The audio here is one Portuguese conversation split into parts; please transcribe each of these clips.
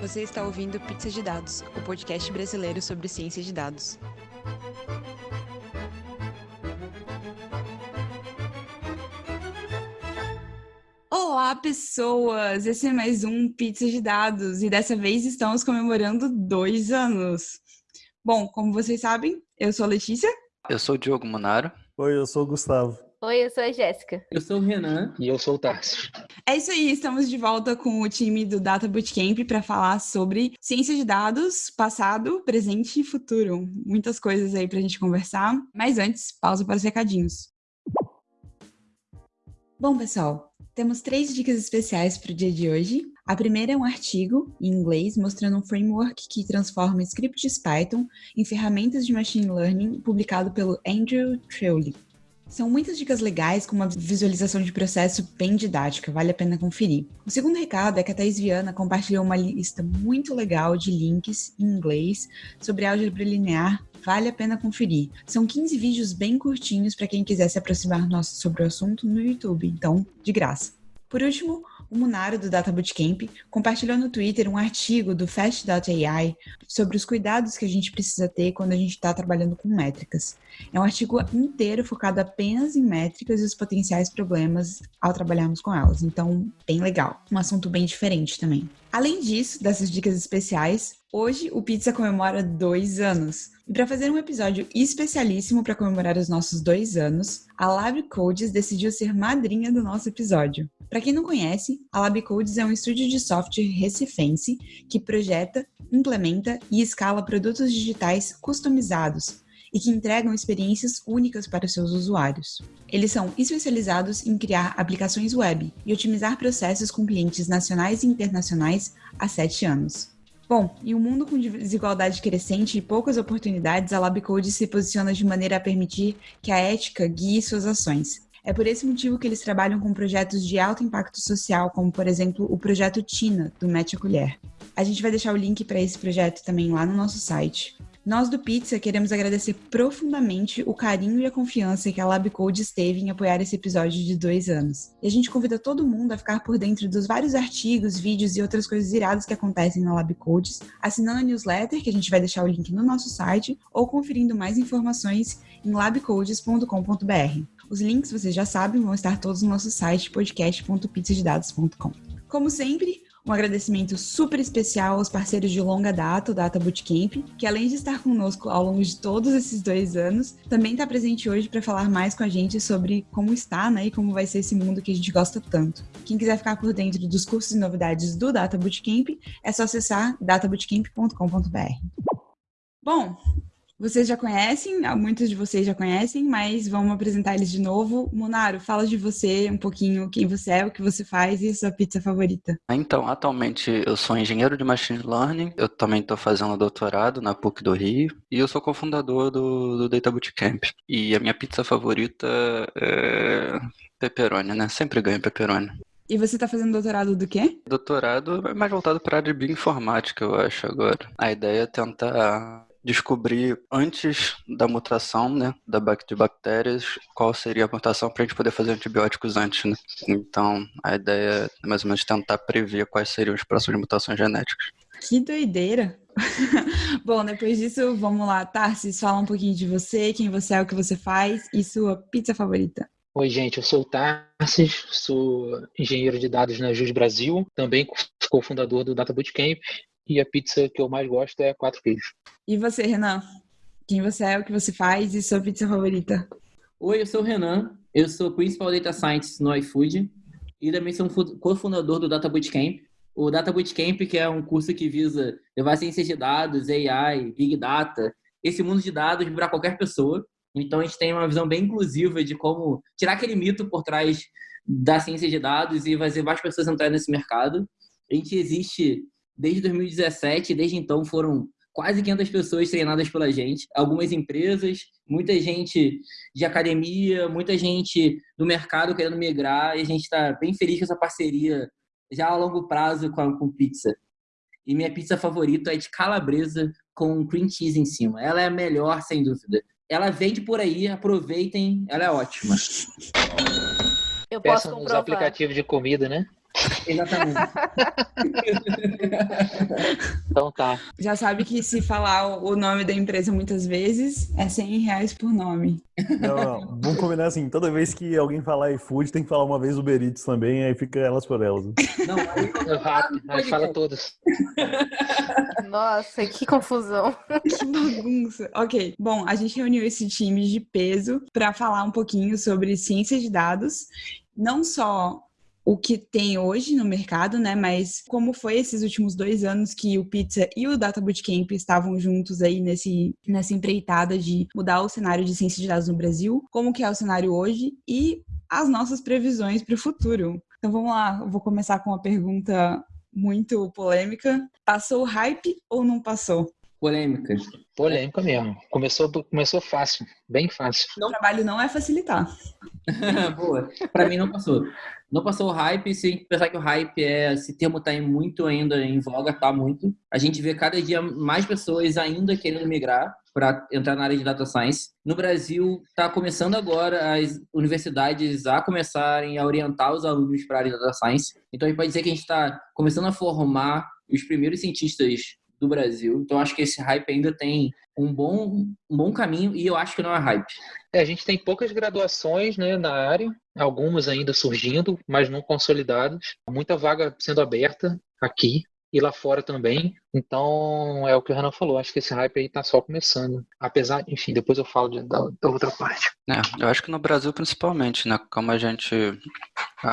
Você está ouvindo Pizza de Dados, o podcast brasileiro sobre ciência de dados. Olá, pessoas! Esse é mais um Pizza de Dados e dessa vez estamos comemorando dois anos. Bom, como vocês sabem, eu sou a Letícia. Eu sou o Diogo Monaro. Oi, eu sou o Gustavo. Oi, eu sou a Jéssica. Eu sou o Renan. E eu sou o Tarso. É isso aí, estamos de volta com o time do Data Bootcamp para falar sobre ciência de dados, passado, presente e futuro. Muitas coisas aí para a gente conversar. Mas antes, pausa para os recadinhos. Bom, pessoal, temos três dicas especiais para o dia de hoje. A primeira é um artigo em inglês mostrando um framework que transforma scripts Python em ferramentas de machine learning, publicado pelo Andrew Trewley. São muitas dicas legais com uma visualização de processo bem didática, vale a pena conferir. O segundo recado é que a Thais Viana compartilhou uma lista muito legal de links em inglês sobre álgebra linear, vale a pena conferir. São 15 vídeos bem curtinhos para quem quiser se aproximar nosso sobre o assunto no YouTube, então, de graça. Por último, o Munaro do Data Bootcamp compartilhou no Twitter um artigo do Fast.ai sobre os cuidados que a gente precisa ter quando a gente está trabalhando com métricas. É um artigo inteiro focado apenas em métricas e os potenciais problemas ao trabalharmos com elas. Então, bem legal. Um assunto bem diferente também. Além disso, dessas dicas especiais, hoje o Pizza comemora dois anos. E para fazer um episódio especialíssimo para comemorar os nossos dois anos, a Lab Codes decidiu ser madrinha do nosso episódio. Para quem não conhece, a Lab Codes é um estúdio de software recifense que projeta, implementa e escala produtos digitais customizados e que entregam experiências únicas para seus usuários. Eles são especializados em criar aplicações web e otimizar processos com clientes nacionais e internacionais há sete anos. Bom, em um mundo com desigualdade crescente e poucas oportunidades, a LabCode se posiciona de maneira a permitir que a ética guie suas ações. É por esse motivo que eles trabalham com projetos de alto impacto social, como por exemplo o projeto Tina, do Mete a Colher. A gente vai deixar o link para esse projeto também lá no nosso site. Nós do Pizza queremos agradecer profundamente o carinho e a confiança que a LabCode esteve em apoiar esse episódio de dois anos. E a gente convida todo mundo a ficar por dentro dos vários artigos, vídeos e outras coisas iradas que acontecem na LabCodes, assinando a newsletter, que a gente vai deixar o link no nosso site, ou conferindo mais informações em labcodes.com.br. Os links, vocês já sabem, vão estar todos no nosso site podcast.pizzadedados.com. Como sempre, um agradecimento super especial aos parceiros de longa data, o Data Bootcamp, que além de estar conosco ao longo de todos esses dois anos, também está presente hoje para falar mais com a gente sobre como está né, e como vai ser esse mundo que a gente gosta tanto. Quem quiser ficar por dentro dos cursos e novidades do Data Bootcamp, é só acessar databootcamp.com.br. Bom, vocês já conhecem, muitos de vocês já conhecem, mas vamos apresentar eles de novo. Munaro, fala de você um pouquinho, quem você é, o que você faz e sua pizza favorita. Então, atualmente eu sou engenheiro de Machine Learning, eu também estou fazendo doutorado na PUC do Rio e eu sou cofundador do, do Data Bootcamp. E a minha pizza favorita é pepperoni, né? Sempre ganho pepperoni. E você está fazendo doutorado do quê? Doutorado é mais voltado para a área de bioinformática, eu acho, agora. A ideia é tentar descobrir antes da mutação, né, da de bactérias, qual seria a mutação para a gente poder fazer antibióticos antes, né? Então, a ideia é mais ou menos tentar prever quais seriam as próximas mutações genéticas. Que doideira! Bom, depois disso, vamos lá, Tarsis, fala um pouquinho de você, quem você é, o que você faz e sua pizza favorita. Oi, gente, eu sou o Tarsis, sou engenheiro de dados na JUS Brasil, também cofundador do Data Bootcamp e a pizza que eu mais gosto é quatro queijos. E você, Renan? Quem você é, o que você faz e sua pizza favorita? Oi, eu sou o Renan, eu sou Principal Data Scientist no iFood e também sou um cofundador do Data Bootcamp. O Data Bootcamp, que é um curso que visa levar ciências de dados, AI, Big Data, esse mundo de dados para qualquer pessoa. Então, a gente tem uma visão bem inclusiva de como tirar aquele mito por trás da ciência de dados e fazer várias pessoas entrarem nesse mercado. A gente existe desde 2017, desde então foram quase 500 pessoas treinadas pela gente, algumas empresas, muita gente de academia, muita gente do mercado querendo migrar, e a gente está bem feliz com essa parceria já a longo prazo com, a, com pizza. E minha pizza favorita é de calabresa com cream cheese em cima. Ela é a melhor, sem dúvida. Ela vende por aí, aproveitem, ela é ótima. Eu posso Peçam nos comprovar. aplicativos de comida, né? Exatamente. Então tá. Já sabe que se falar o nome da empresa muitas vezes, é 100 reais por nome. Não, não. Vamos combinar assim, toda vez que alguém falar iFood, tem que falar uma vez Uber Eats também, aí fica elas por elas. Não, aí, rápido, mas fala todos. Nossa, que confusão. Que bagunça. Ok, bom, a gente reuniu esse time de peso para falar um pouquinho sobre ciência de dados, não só o que tem hoje no mercado, né? Mas como foi esses últimos dois anos que o Pizza e o Data Bootcamp estavam juntos aí nesse, nessa empreitada de mudar o cenário de ciência de dados no Brasil, como que é o cenário hoje e as nossas previsões para o futuro. Então vamos lá, eu vou começar com uma pergunta muito polêmica. Passou o hype ou não passou? polêmica. Polêmica mesmo. Começou, começou fácil, bem fácil. O trabalho não é facilitar. Boa. Pra mim não passou. Não passou o hype, se a gente pensar que o hype é, esse termo tá em muito ainda em voga, tá muito. A gente vê cada dia mais pessoas ainda querendo migrar para entrar na área de data science. No Brasil, está começando agora as universidades a começarem a orientar os alunos para a área de data science. Então, a gente pode dizer que a gente está começando a formar os primeiros cientistas do Brasil. Então, acho que esse hype ainda tem um bom, um bom caminho e eu acho que não é hype. É, a gente tem poucas graduações né, na área, algumas ainda surgindo, mas não consolidadas. Muita vaga sendo aberta aqui e lá fora também. Então, é o que o Renan falou, acho que esse hype aí tá só começando. Apesar, enfim, depois eu falo de, da, da, outra parte. É, eu acho que no Brasil principalmente, né? Como a gente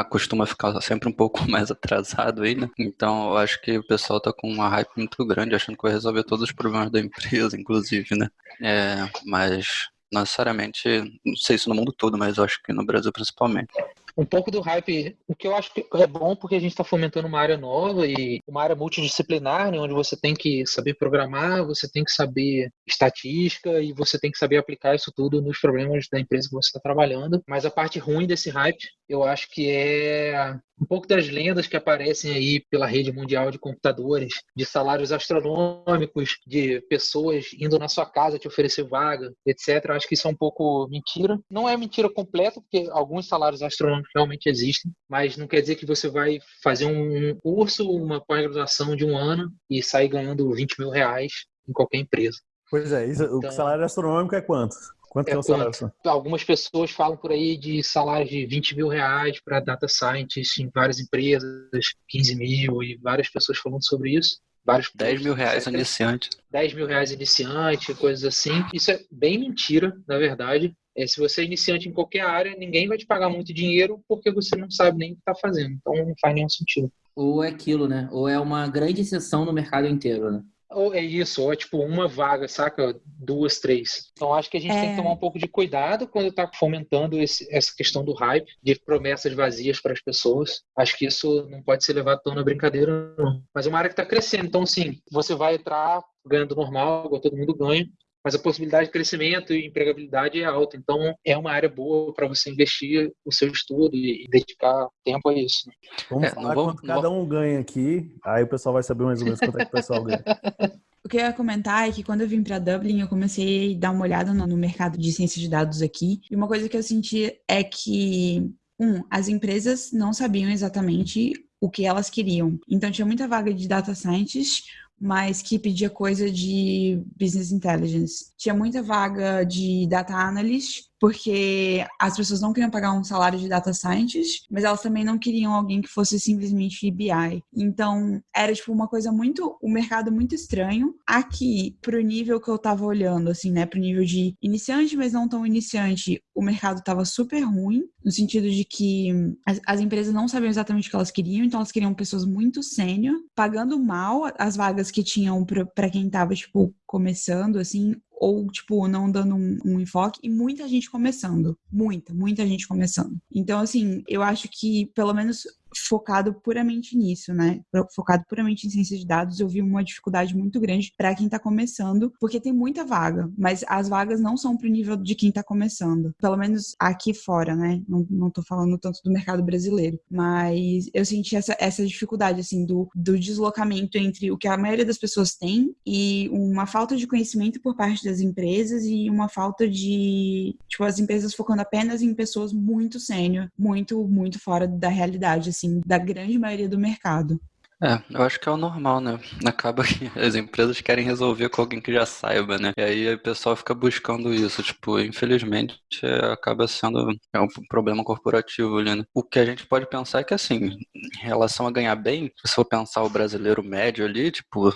costuma ficar sempre um pouco mais atrasado aí, né? Então, eu acho que o pessoal tá com uma hype muito grande, achando que vai resolver todos os problemas da empresa, inclusive, né? É, mas não necessariamente, não sei isso no mundo todo, mas eu acho que no Brasil principalmente um pouco do hype, o que eu acho que é bom porque a gente está fomentando uma área nova e uma área multidisciplinar, né, onde você tem que saber programar, você tem que saber estatística e você tem que saber aplicar isso tudo nos problemas da empresa que você está trabalhando. Mas a parte ruim desse hype, eu acho que é um pouco das lendas que aparecem aí pela rede mundial de computadores, de salários astronômicos, de pessoas indo na sua casa te oferecer vaga, etc. Eu acho que isso é um pouco mentira. Não é mentira completa, porque alguns salários astronômicos realmente existem, mas não quer dizer que você vai fazer um curso, uma pós-graduação de um ano e sair ganhando 20 mil reais em qualquer empresa. Pois é, isso, então, o salário astronômico é quanto? Quanto é, é o salário? Algumas pessoas falam por aí de salários de 20 mil reais para data scientist em várias empresas, 15 mil, e várias pessoas falando sobre isso. Vários 10 mil reais iniciante. 10 mil reais iniciante, coisas assim. Isso é bem mentira, na verdade. É, se você é iniciante em qualquer área, ninguém vai te pagar muito dinheiro porque você não sabe nem o que está fazendo. Então não faz nenhum sentido. Ou é aquilo, né? Ou é uma grande exceção no mercado inteiro, né? Ou é isso, ou é tipo uma vaga, saca? Duas, três. Então acho que a gente é... tem que tomar um pouco de cuidado quando está fomentando esse, essa questão do hype, de promessas vazias para as pessoas. Acho que isso não pode ser levado tão na brincadeira, não. Mas é uma área que está crescendo. Então, sim, você vai entrar ganhando normal, todo mundo ganha, mas a possibilidade de crescimento e empregabilidade é alta. Então, é uma área boa para você investir o seu estudo e dedicar tempo a isso. Né? Vamos é, falar vou, quanto cada um ganha aqui, aí o pessoal vai saber mais ou menos quanto é que o pessoal ganha. O que eu ia comentar é que quando eu vim para Dublin, eu comecei a dar uma olhada no mercado de ciência de dados aqui. E uma coisa que eu senti é que, um, as empresas não sabiam exatamente o que elas queriam. Então, tinha muita vaga de data scientist, mas que pedia coisa de business intelligence. Tinha muita vaga de data analyst, porque as pessoas não queriam pagar um salário de data scientist, mas elas também não queriam alguém que fosse simplesmente BI. Então, era tipo uma coisa muito, um mercado muito estranho. Aqui, pro nível que eu tava olhando, assim, né, pro nível de iniciante, mas não tão iniciante, o mercado tava super ruim, no sentido de que as, as empresas não sabiam exatamente o que elas queriam, então elas queriam pessoas muito sênior, pagando mal as vagas que tinham para quem tava, tipo, começando, assim, ou, tipo, não dando um, um, enfoque, e muita gente começando. Muita, muita gente começando. Então, assim, eu acho que, pelo menos focado puramente nisso, né? Focado puramente em ciência de dados, eu vi uma dificuldade muito grande para quem está começando, porque tem muita vaga, mas as vagas não são para o nível de quem está começando. Pelo menos aqui fora, né? Não, não tô falando tanto do mercado brasileiro, mas eu senti essa, essa dificuldade, assim, do, do deslocamento entre o que a maioria das pessoas tem e uma falta de conhecimento por parte das empresas e uma falta de, tipo, as empresas focando apenas em pessoas muito sênior, muito, muito fora da realidade, assim assim, da grande maioria do mercado. É, eu acho que é o normal, né? Acaba que as empresas querem resolver com alguém que já saiba, né? E aí o pessoal fica buscando isso. Tipo, infelizmente, é, acaba sendo é um problema corporativo ali, né? O que a gente pode pensar é que, assim, em relação a ganhar bem, se for pensar o brasileiro médio ali, tipo,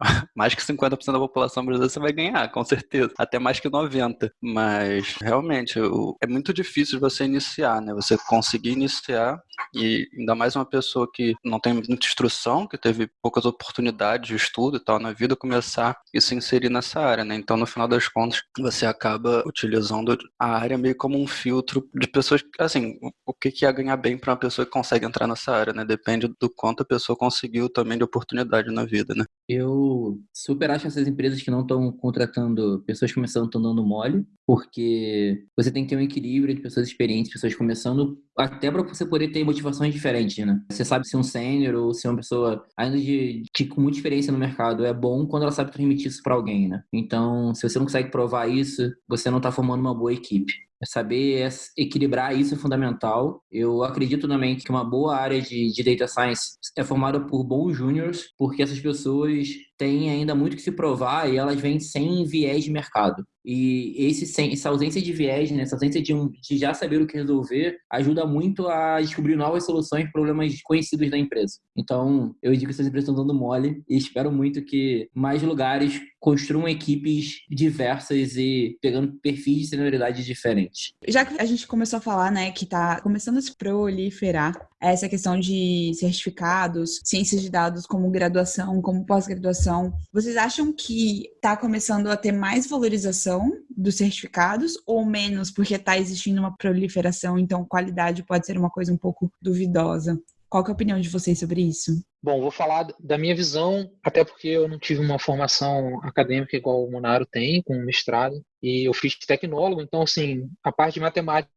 mais que 50% da população brasileira você vai ganhar, com certeza. Até mais que 90%. Mas, realmente, é muito difícil você iniciar, né? Você conseguir iniciar e ainda mais uma pessoa que não tem muita instrução, que teve poucas oportunidades de estudo e tal na vida, começar e se inserir nessa área, né? Então, no final das contas, você acaba utilizando a área meio como um filtro de pessoas, assim, o que é ganhar bem para uma pessoa que consegue entrar nessa área, né? Depende do quanto a pessoa conseguiu também de oportunidade na vida, né? Eu super acho essas empresas que não estão contratando pessoas começando estão dando mole, porque você tem que ter um equilíbrio de pessoas experientes, pessoas começando, até para você poder ter motivações diferentes, né? Você sabe se um sênior ou se uma pessoa ainda de, de, com muita experiência no mercado é bom quando ela sabe transmitir isso para alguém, né? Então, se você não consegue provar isso, você não está formando uma boa equipe. Saber equilibrar isso é fundamental. Eu acredito também que uma boa área de, de data science é formada por bons júniors, porque essas pessoas têm ainda muito que se provar e elas vêm sem viés de mercado. E esse, sem, essa ausência de viés, né, essa ausência de, um, de já saber o que resolver, ajuda muito a descobrir novas soluções para problemas conhecidos da empresa. Então, eu digo que essas empresas estão dando mole e espero muito que mais lugares construam equipes diversas e pegando perfis de senioridade diferentes. Já que a gente começou a falar, né, que está começando a se proliferar essa questão de certificados, ciências de dados como graduação, como pós-graduação, vocês acham que está começando a ter mais valorização dos certificados ou menos porque está existindo uma proliferação, então qualidade pode ser uma coisa um pouco duvidosa? Qual é a opinião de vocês sobre isso? Bom, vou falar da minha visão, até porque eu não tive uma formação acadêmica igual o Monaro tem, com mestrado, e eu fiz tecnólogo, então, assim, a parte de matemática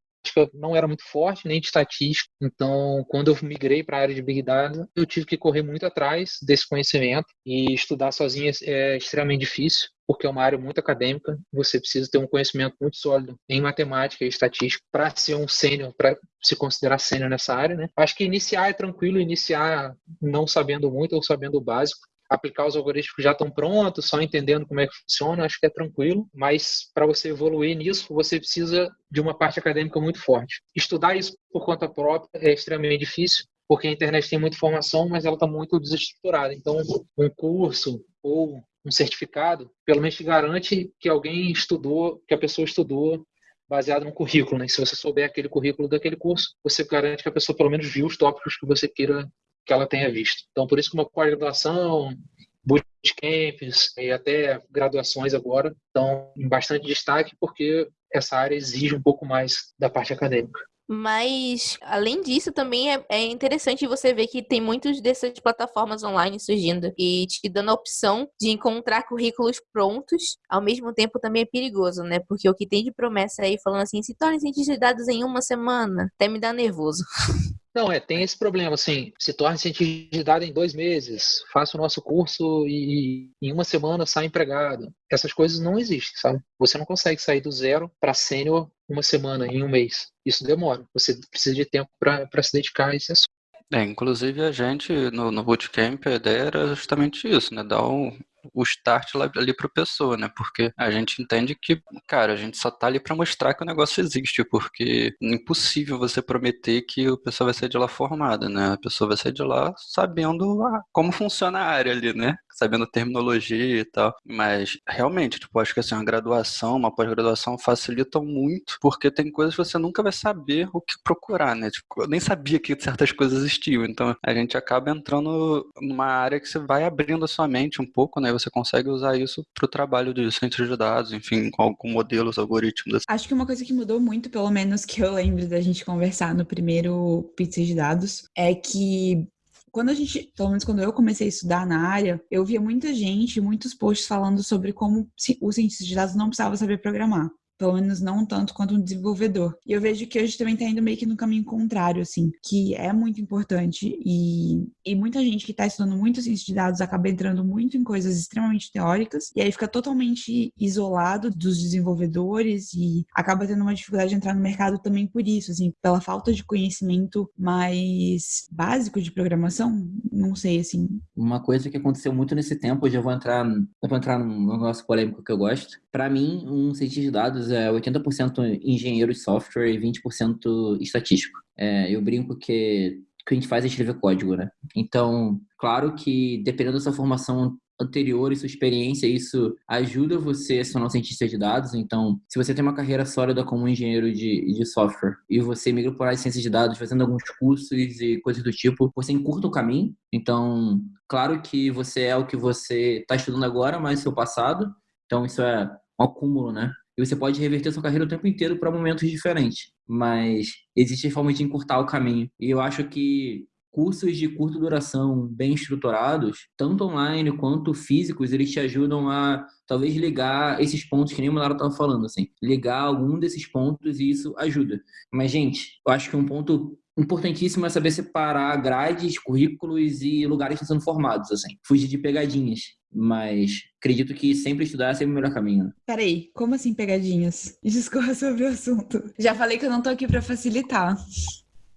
não era muito forte, nem de estatística. Então, quando eu migrei para a área de Big Data, eu tive que correr muito atrás desse conhecimento e estudar sozinho é extremamente difícil, porque é uma área muito acadêmica. Você precisa ter um conhecimento muito sólido em matemática e estatística para ser um sênior, para se considerar sênior nessa área. Né? Acho que iniciar é tranquilo, iniciar não sabendo muito ou sabendo o básico aplicar os algoritmos que já estão prontos, só entendendo como é que funciona, acho que é tranquilo, mas para você evoluir nisso, você precisa de uma parte acadêmica muito forte. Estudar isso por conta própria é extremamente difícil, porque a internet tem muita informação, mas ela está muito desestruturada. Então, um curso ou um certificado, pelo menos te garante que alguém estudou, que a pessoa estudou baseado no currículo, né? Se você souber aquele currículo daquele curso, você garante que a pessoa pelo menos viu os tópicos que você queira que ela tenha visto. Então, por isso que uma pós-graduação, bootcamps e até graduações agora estão em bastante destaque porque essa área exige um pouco mais da parte acadêmica. Mas, além disso, também é, é, interessante você ver que tem muitas dessas plataformas online surgindo e te dando a opção de encontrar currículos prontos. Ao mesmo tempo, também é perigoso, né? Porque o que tem de promessa aí falando assim, se tornem cientistas de dados em uma semana, até me dá nervoso. Não, é, tem esse problema, assim, se torne cientista de dados em dois meses, faça o nosso curso e em uma semana sai empregado. Essas coisas não existem, sabe? Você não consegue sair do zero para sênior uma semana, em um mês. Isso demora. Você precisa de tempo para se dedicar a esse assunto. É, inclusive a gente no, no Bootcamp, a ideia era justamente isso, né? Dar um, o start ali para a pessoa, né? Porque a gente entende que, cara, a gente só tá ali para mostrar que o negócio existe, porque é impossível você prometer que a pessoa vai sair de lá formada, né? A pessoa vai sair de lá sabendo ah, como funciona a área ali, né? Sabendo terminologia e tal. Mas realmente, tipo, acho que assim, uma graduação, uma pós-graduação facilitam muito, porque tem coisas que você nunca vai saber o que procurar, né? Tipo, eu nem sabia que certas coisas existiam. Então a gente acaba entrando numa área que você vai abrindo a sua mente um pouco, né? Você consegue usar isso para o trabalho de centros de dados, enfim, com, com modelos, algoritmos. Acho que uma coisa que mudou muito, pelo menos que eu lembro da gente conversar no primeiro pizza de dados, é que quando a gente, pelo menos quando eu comecei a estudar na área, eu via muita gente, muitos posts falando sobre como o cientista de dados não precisava saber programar. Pelo menos não tanto quanto um desenvolvedor. E eu vejo que hoje também tá indo meio que no caminho contrário, assim, que é muito importante e, e muita gente que tá estudando muito ciência de dados acaba entrando muito em coisas extremamente teóricas e aí fica totalmente isolado dos desenvolvedores e acaba tendo uma dificuldade de entrar no mercado também por isso, assim, pela falta de conhecimento mais básico de programação, não sei, assim. Uma coisa que aconteceu muito nesse tempo, hoje eu vou entrar, eu vou entrar num negócio polêmico que eu gosto. Para mim, um cientista de dados é 80% engenheiro de software e 20% estatístico. É, eu brinco que o que a gente faz é escrever código, né? Então, claro que dependendo da sua formação anterior e sua experiência, isso ajuda você a ser um cientista de dados. Então, se você tem uma carreira sólida como engenheiro de, de software e você migra para a ciência de dados fazendo alguns cursos e coisas do tipo, você encurta o caminho. Então, claro que você é o que você está estudando agora, mas seu passado. Então, isso é um acúmulo, né? E você pode reverter sua carreira o tempo inteiro para momentos diferentes. Mas existe forma de encurtar o caminho. E eu acho que cursos de curta duração bem estruturados, tanto online quanto físicos, eles te ajudam a talvez ligar esses pontos que nem o Monaro estava falando, assim, ligar algum desses pontos e isso ajuda. Mas, gente, eu acho que um ponto importantíssimo é saber separar grades, currículos e lugares que estão sendo formados, assim. Fugir de pegadinhas. Mas acredito que sempre estudar é sempre o melhor caminho. Peraí, como assim pegadinhas? Discorra sobre o assunto. Já falei que eu não tô aqui para facilitar.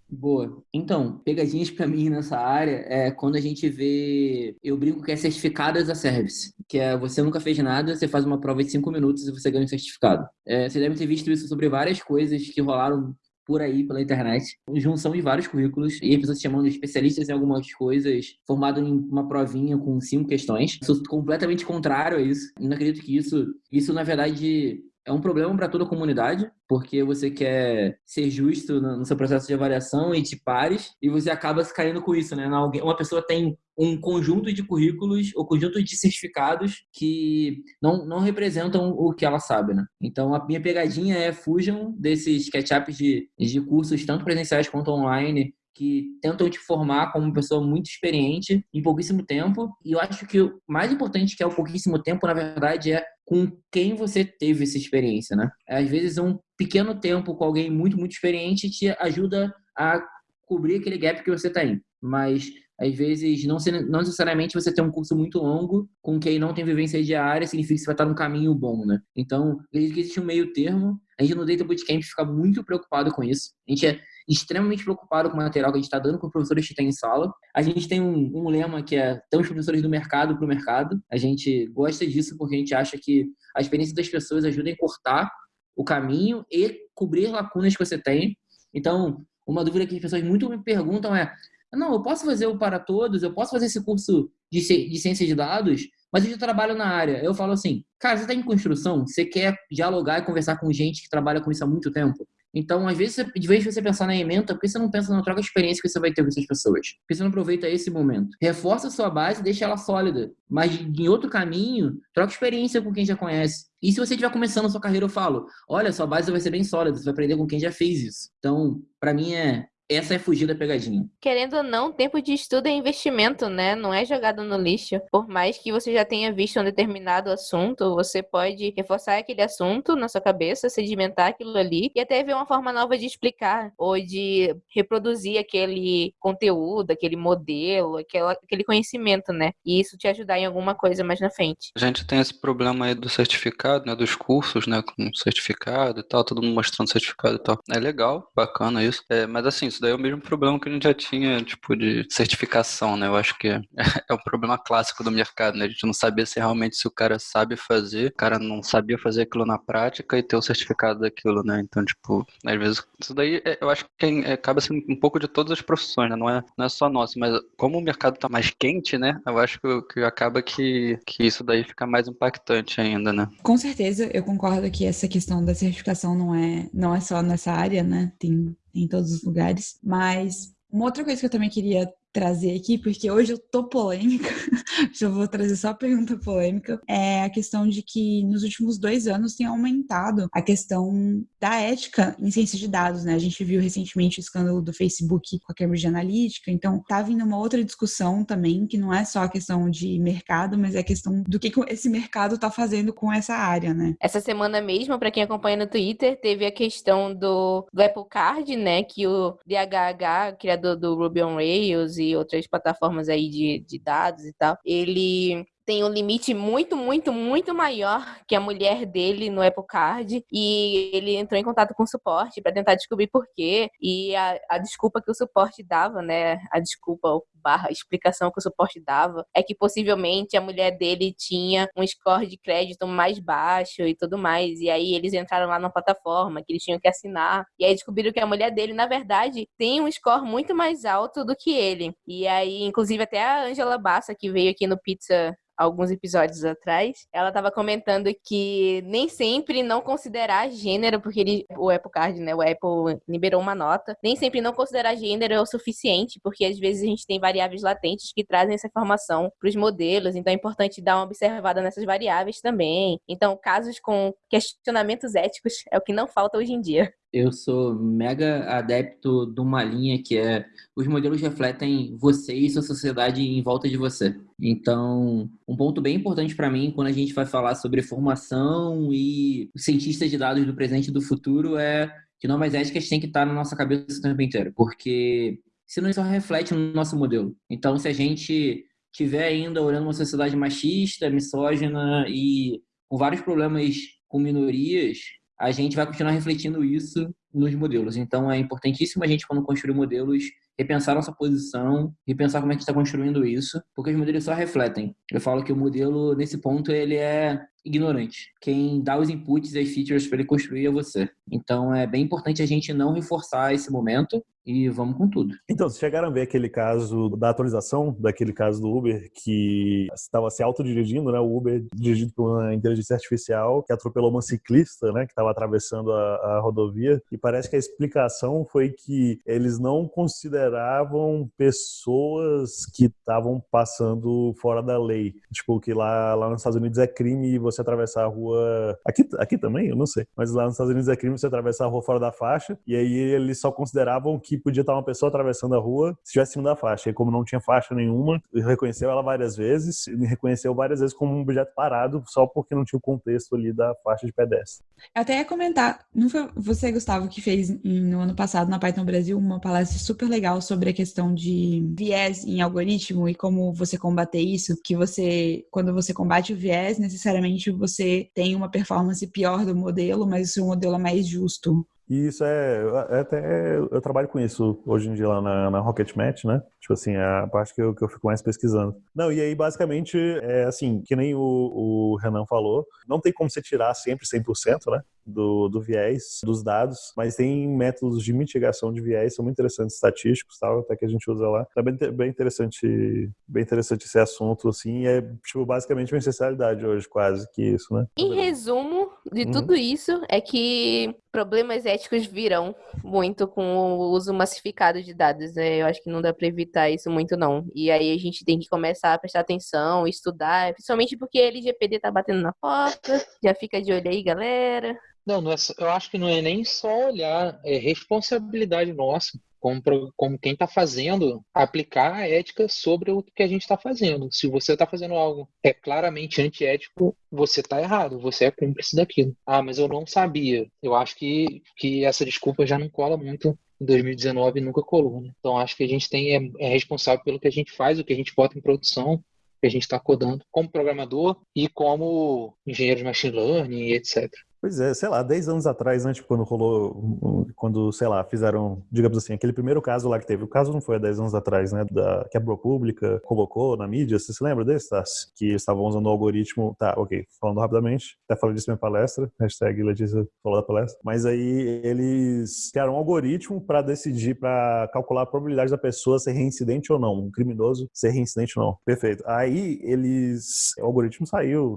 Boa. Então, pegadinhas para mim nessa área é quando a gente vê, eu brinco que é certificado as a service, que é você nunca fez nada, você faz uma prova de cinco minutos e você ganha um certificado. É, você deve ter visto isso sobre várias coisas que rolaram por aí pela internet, junção de vários currículos e pessoas chamando especialistas em algumas coisas, formado em uma provinha com cinco questões. Sou completamente contrário a isso. Não acredito que isso, isso na verdade é um problema para toda a comunidade, porque você quer ser justo no seu processo de avaliação e de pares, e você acaba se caindo com isso, né? Uma pessoa tem um conjunto de currículos ou conjunto de certificados que não, não representam o que ela sabe, né? Então, a minha pegadinha é fujam desses catch-ups de, de cursos, tanto presenciais quanto online, que tentam te formar como uma pessoa muito experiente em pouquíssimo tempo. E eu acho que o mais importante que é o pouquíssimo tempo, na verdade, é com quem você teve essa experiência, né? Às vezes um pequeno tempo com alguém muito, muito experiente te ajuda a cobrir aquele gap que você tem. Mas às vezes não, não necessariamente você tem um curso muito longo com quem não tem vivência diária significa que você vai estar num caminho bom, né? Então, acredito que existe um meio termo. A gente no Data Bootcamp fica muito preocupado com isso. A gente é extremamente preocupado com o material que a gente está dando com os professores que tem em sala. A gente tem um, um lema que é temos professores do mercado para o mercado. A gente gosta disso porque a gente acha que a experiência das pessoas ajuda a encurtar o caminho e cobrir lacunas que você tem. Então, uma dúvida que as pessoas muito me perguntam é: não, eu posso fazer o para todos, eu posso fazer esse curso de, de ciência de dados, mas eu já trabalho na área. Eu falo assim, cara, você está em construção, você quer dialogar e conversar com gente que trabalha com isso há muito tempo? Então, às vezes, de vez você pensar na ementa, por que você não pensa na troca de experiência que você vai ter com essas pessoas? Por que você não aproveita esse momento? Reforça a sua base, deixa ela sólida. Mas em outro caminho, troca experiência com quem já conhece. E se você estiver começando a sua carreira, eu falo, olha, sua base vai ser bem sólida, você vai aprender com quem já fez isso. Então, para mim é essa é fugir da pegadinha. Querendo ou não, tempo de estudo é investimento, né? Não é jogado no lixo. Por mais que você já tenha visto um determinado assunto, você pode reforçar aquele assunto na sua cabeça, sedimentar aquilo ali e até ver uma forma nova de explicar ou de reproduzir aquele conteúdo, aquele modelo, aquela, aquele conhecimento, né? E isso te ajudar em alguma coisa mais na frente. A gente tem esse problema aí do certificado, né? Dos cursos, né? Com certificado e tal, todo mundo mostrando certificado e tal. É legal, bacana isso. É, mas assim, isso daí é o mesmo problema que a gente já tinha, tipo, de certificação, né? Eu acho que é, um problema clássico do mercado, né? A gente não sabia se realmente se o cara sabe fazer, o cara não sabia fazer aquilo na prática e ter o certificado daquilo, né? Então, tipo, às vezes, isso daí é, eu acho que é, acaba sendo um pouco de todas as profissões, né? Não é, não é só nossa, mas como o mercado tá mais quente, né? Eu acho que, que acaba que, que isso daí fica mais impactante ainda, né? Com certeza, eu concordo que essa questão da certificação não é, não é só nessa área, né? Tem em todos os lugares. Mas uma outra coisa que eu também queria trazer aqui, porque hoje eu tô polêmica, já vou trazer só a pergunta polêmica, é a questão de que nos últimos dois anos tem aumentado a questão da ética em ciência de dados, né? A gente viu recentemente o escândalo do Facebook com a Cambridge Analytica, então tá vindo uma outra discussão também, que não é só a questão de mercado, mas é a questão do que esse mercado tá fazendo com essa área, né? Essa semana mesmo, para quem acompanha no Twitter, teve a questão do, do Apple Card, né? Que o DHH, criador do Ruby on Rails outras plataformas aí de, de dados e tal, ele tem um limite muito, muito, muito maior que a mulher dele no Apple Card e ele entrou em contato com o suporte para tentar descobrir por quê. E a, a desculpa que o suporte dava, né, a desculpa barra explicação que o suporte dava é que possivelmente a mulher dele tinha um score de crédito mais baixo e tudo mais. E aí eles entraram lá na plataforma que eles tinham que assinar. E aí descobriram que a mulher dele na verdade tem um score muito mais alto do que ele. E aí inclusive até a Angela Bassa que veio aqui no Pizza alguns episódios atrás, ela estava comentando que nem sempre não considerar gênero, porque ele, o Apple Card, né, o Apple liberou uma nota, nem sempre não considerar gênero é o suficiente, porque às vezes a gente tem variáveis latentes que trazem essa informação para os modelos, então é importante dar uma observada nessas variáveis também. Então, casos com questionamentos éticos é o que não falta hoje em dia. Eu sou mega adepto de uma linha que é os modelos refletem você e sua sociedade em volta de você. Então, um ponto bem importante para mim quando a gente vai falar sobre formação e cientistas de dados do presente e do futuro é que normas éticas têm que estar na nossa cabeça o tempo inteiro, porque senão isso reflete no nosso modelo. Então, se a gente tiver ainda olhando uma sociedade machista, misógina e com vários problemas com minorias, a gente vai continuar refletindo isso nos modelos. Então, é importantíssimo a gente, quando construir modelos, repensar nossa posição, repensar como é que está construindo isso, porque os modelos só refletem. Eu falo que o modelo, nesse ponto, ele é ignorante. Quem dá os inputs e as features para ele construir é você. Então, é bem importante a gente não reforçar esse momento e vamos com tudo. Então, vocês chegaram a ver aquele caso da atualização, daquele caso do Uber, que estava se autodirigindo, né? O Uber dirigido por uma inteligência artificial que atropelou uma ciclista, né? Que estava atravessando a, a rodovia. E parece que a explicação foi que eles não consideravam pessoas que estavam passando fora da lei. Tipo, que lá, lá nos Estados Unidos é crime você atravessar a rua. Aqui, aqui também? Eu não sei. Mas lá nos Estados Unidos é crime você atravessar a rua fora da faixa. E aí eles só consideravam que podia estar uma pessoa atravessando a rua se estivesse cima da faixa. E como não tinha faixa nenhuma, reconheceu ela várias vezes, e reconheceu várias vezes como um objeto parado, só porque não tinha o contexto ali da faixa de pedestre. Eu até ia comentar, não foi você, Gustavo, que fez no ano passado na Python Brasil uma palestra super legal sobre a questão de viés em algoritmo e como você combater isso, que você, quando você combate o viés, necessariamente você tem uma performance pior do modelo, mas o seu modelo é mais justo. E isso é, até eu trabalho com isso hoje em dia lá na, na Rocket Match, né? Tipo assim, é a parte que eu, que eu fico mais pesquisando. Não, e aí basicamente é assim, que nem o, o Renan falou, não tem como você tirar sempre 100%, né? Do, do viés dos dados, mas tem métodos de mitigação de viés, são muito interessantes, estatísticos tal, até que a gente usa lá. É bem, bem interessante, bem interessante esse assunto, assim, é tipo basicamente uma necessidade hoje, quase que isso, né? Em resumo de uhum. tudo isso, é que problemas éticos virão muito com o uso massificado de dados, né? Eu acho que não dá para evitar isso muito, não. E aí a gente tem que começar a prestar atenção, estudar, principalmente porque a LGPD tá batendo na porta. Já fica de olho aí, galera. Não, não é, eu acho que não é nem só olhar, é responsabilidade nossa como, como quem está fazendo, aplicar a ética sobre o que a gente está fazendo. Se você está fazendo algo é claramente antiético, você está errado, você é cúmplice daquilo. Ah, mas eu não sabia. Eu acho que, que essa desculpa já não cola muito em 2019 nunca colou. Né? Então acho que a gente tem é, é, responsável pelo que a gente faz, o que a gente bota em produção, que a gente está codando como programador e como engenheiro de machine learning, etc. Pois é, sei lá, 10 anos atrás, né, tipo, quando rolou, quando, sei lá, fizeram, digamos assim, aquele primeiro caso lá que teve, o caso não foi há 10 anos atrás, né, da, que a ProPublica colocou na mídia, você se lembra desse, tá? Que estavam usando o algoritmo, tá, ok, falando rapidamente, até falei disso na minha palestra, hashtag Letícia falou da palestra, mas aí eles criaram um algoritmo para decidir, para calcular a probabilidade da pessoa ser reincidente ou não, um criminoso ser reincidente ou não. Perfeito. Aí eles, o algoritmo saiu,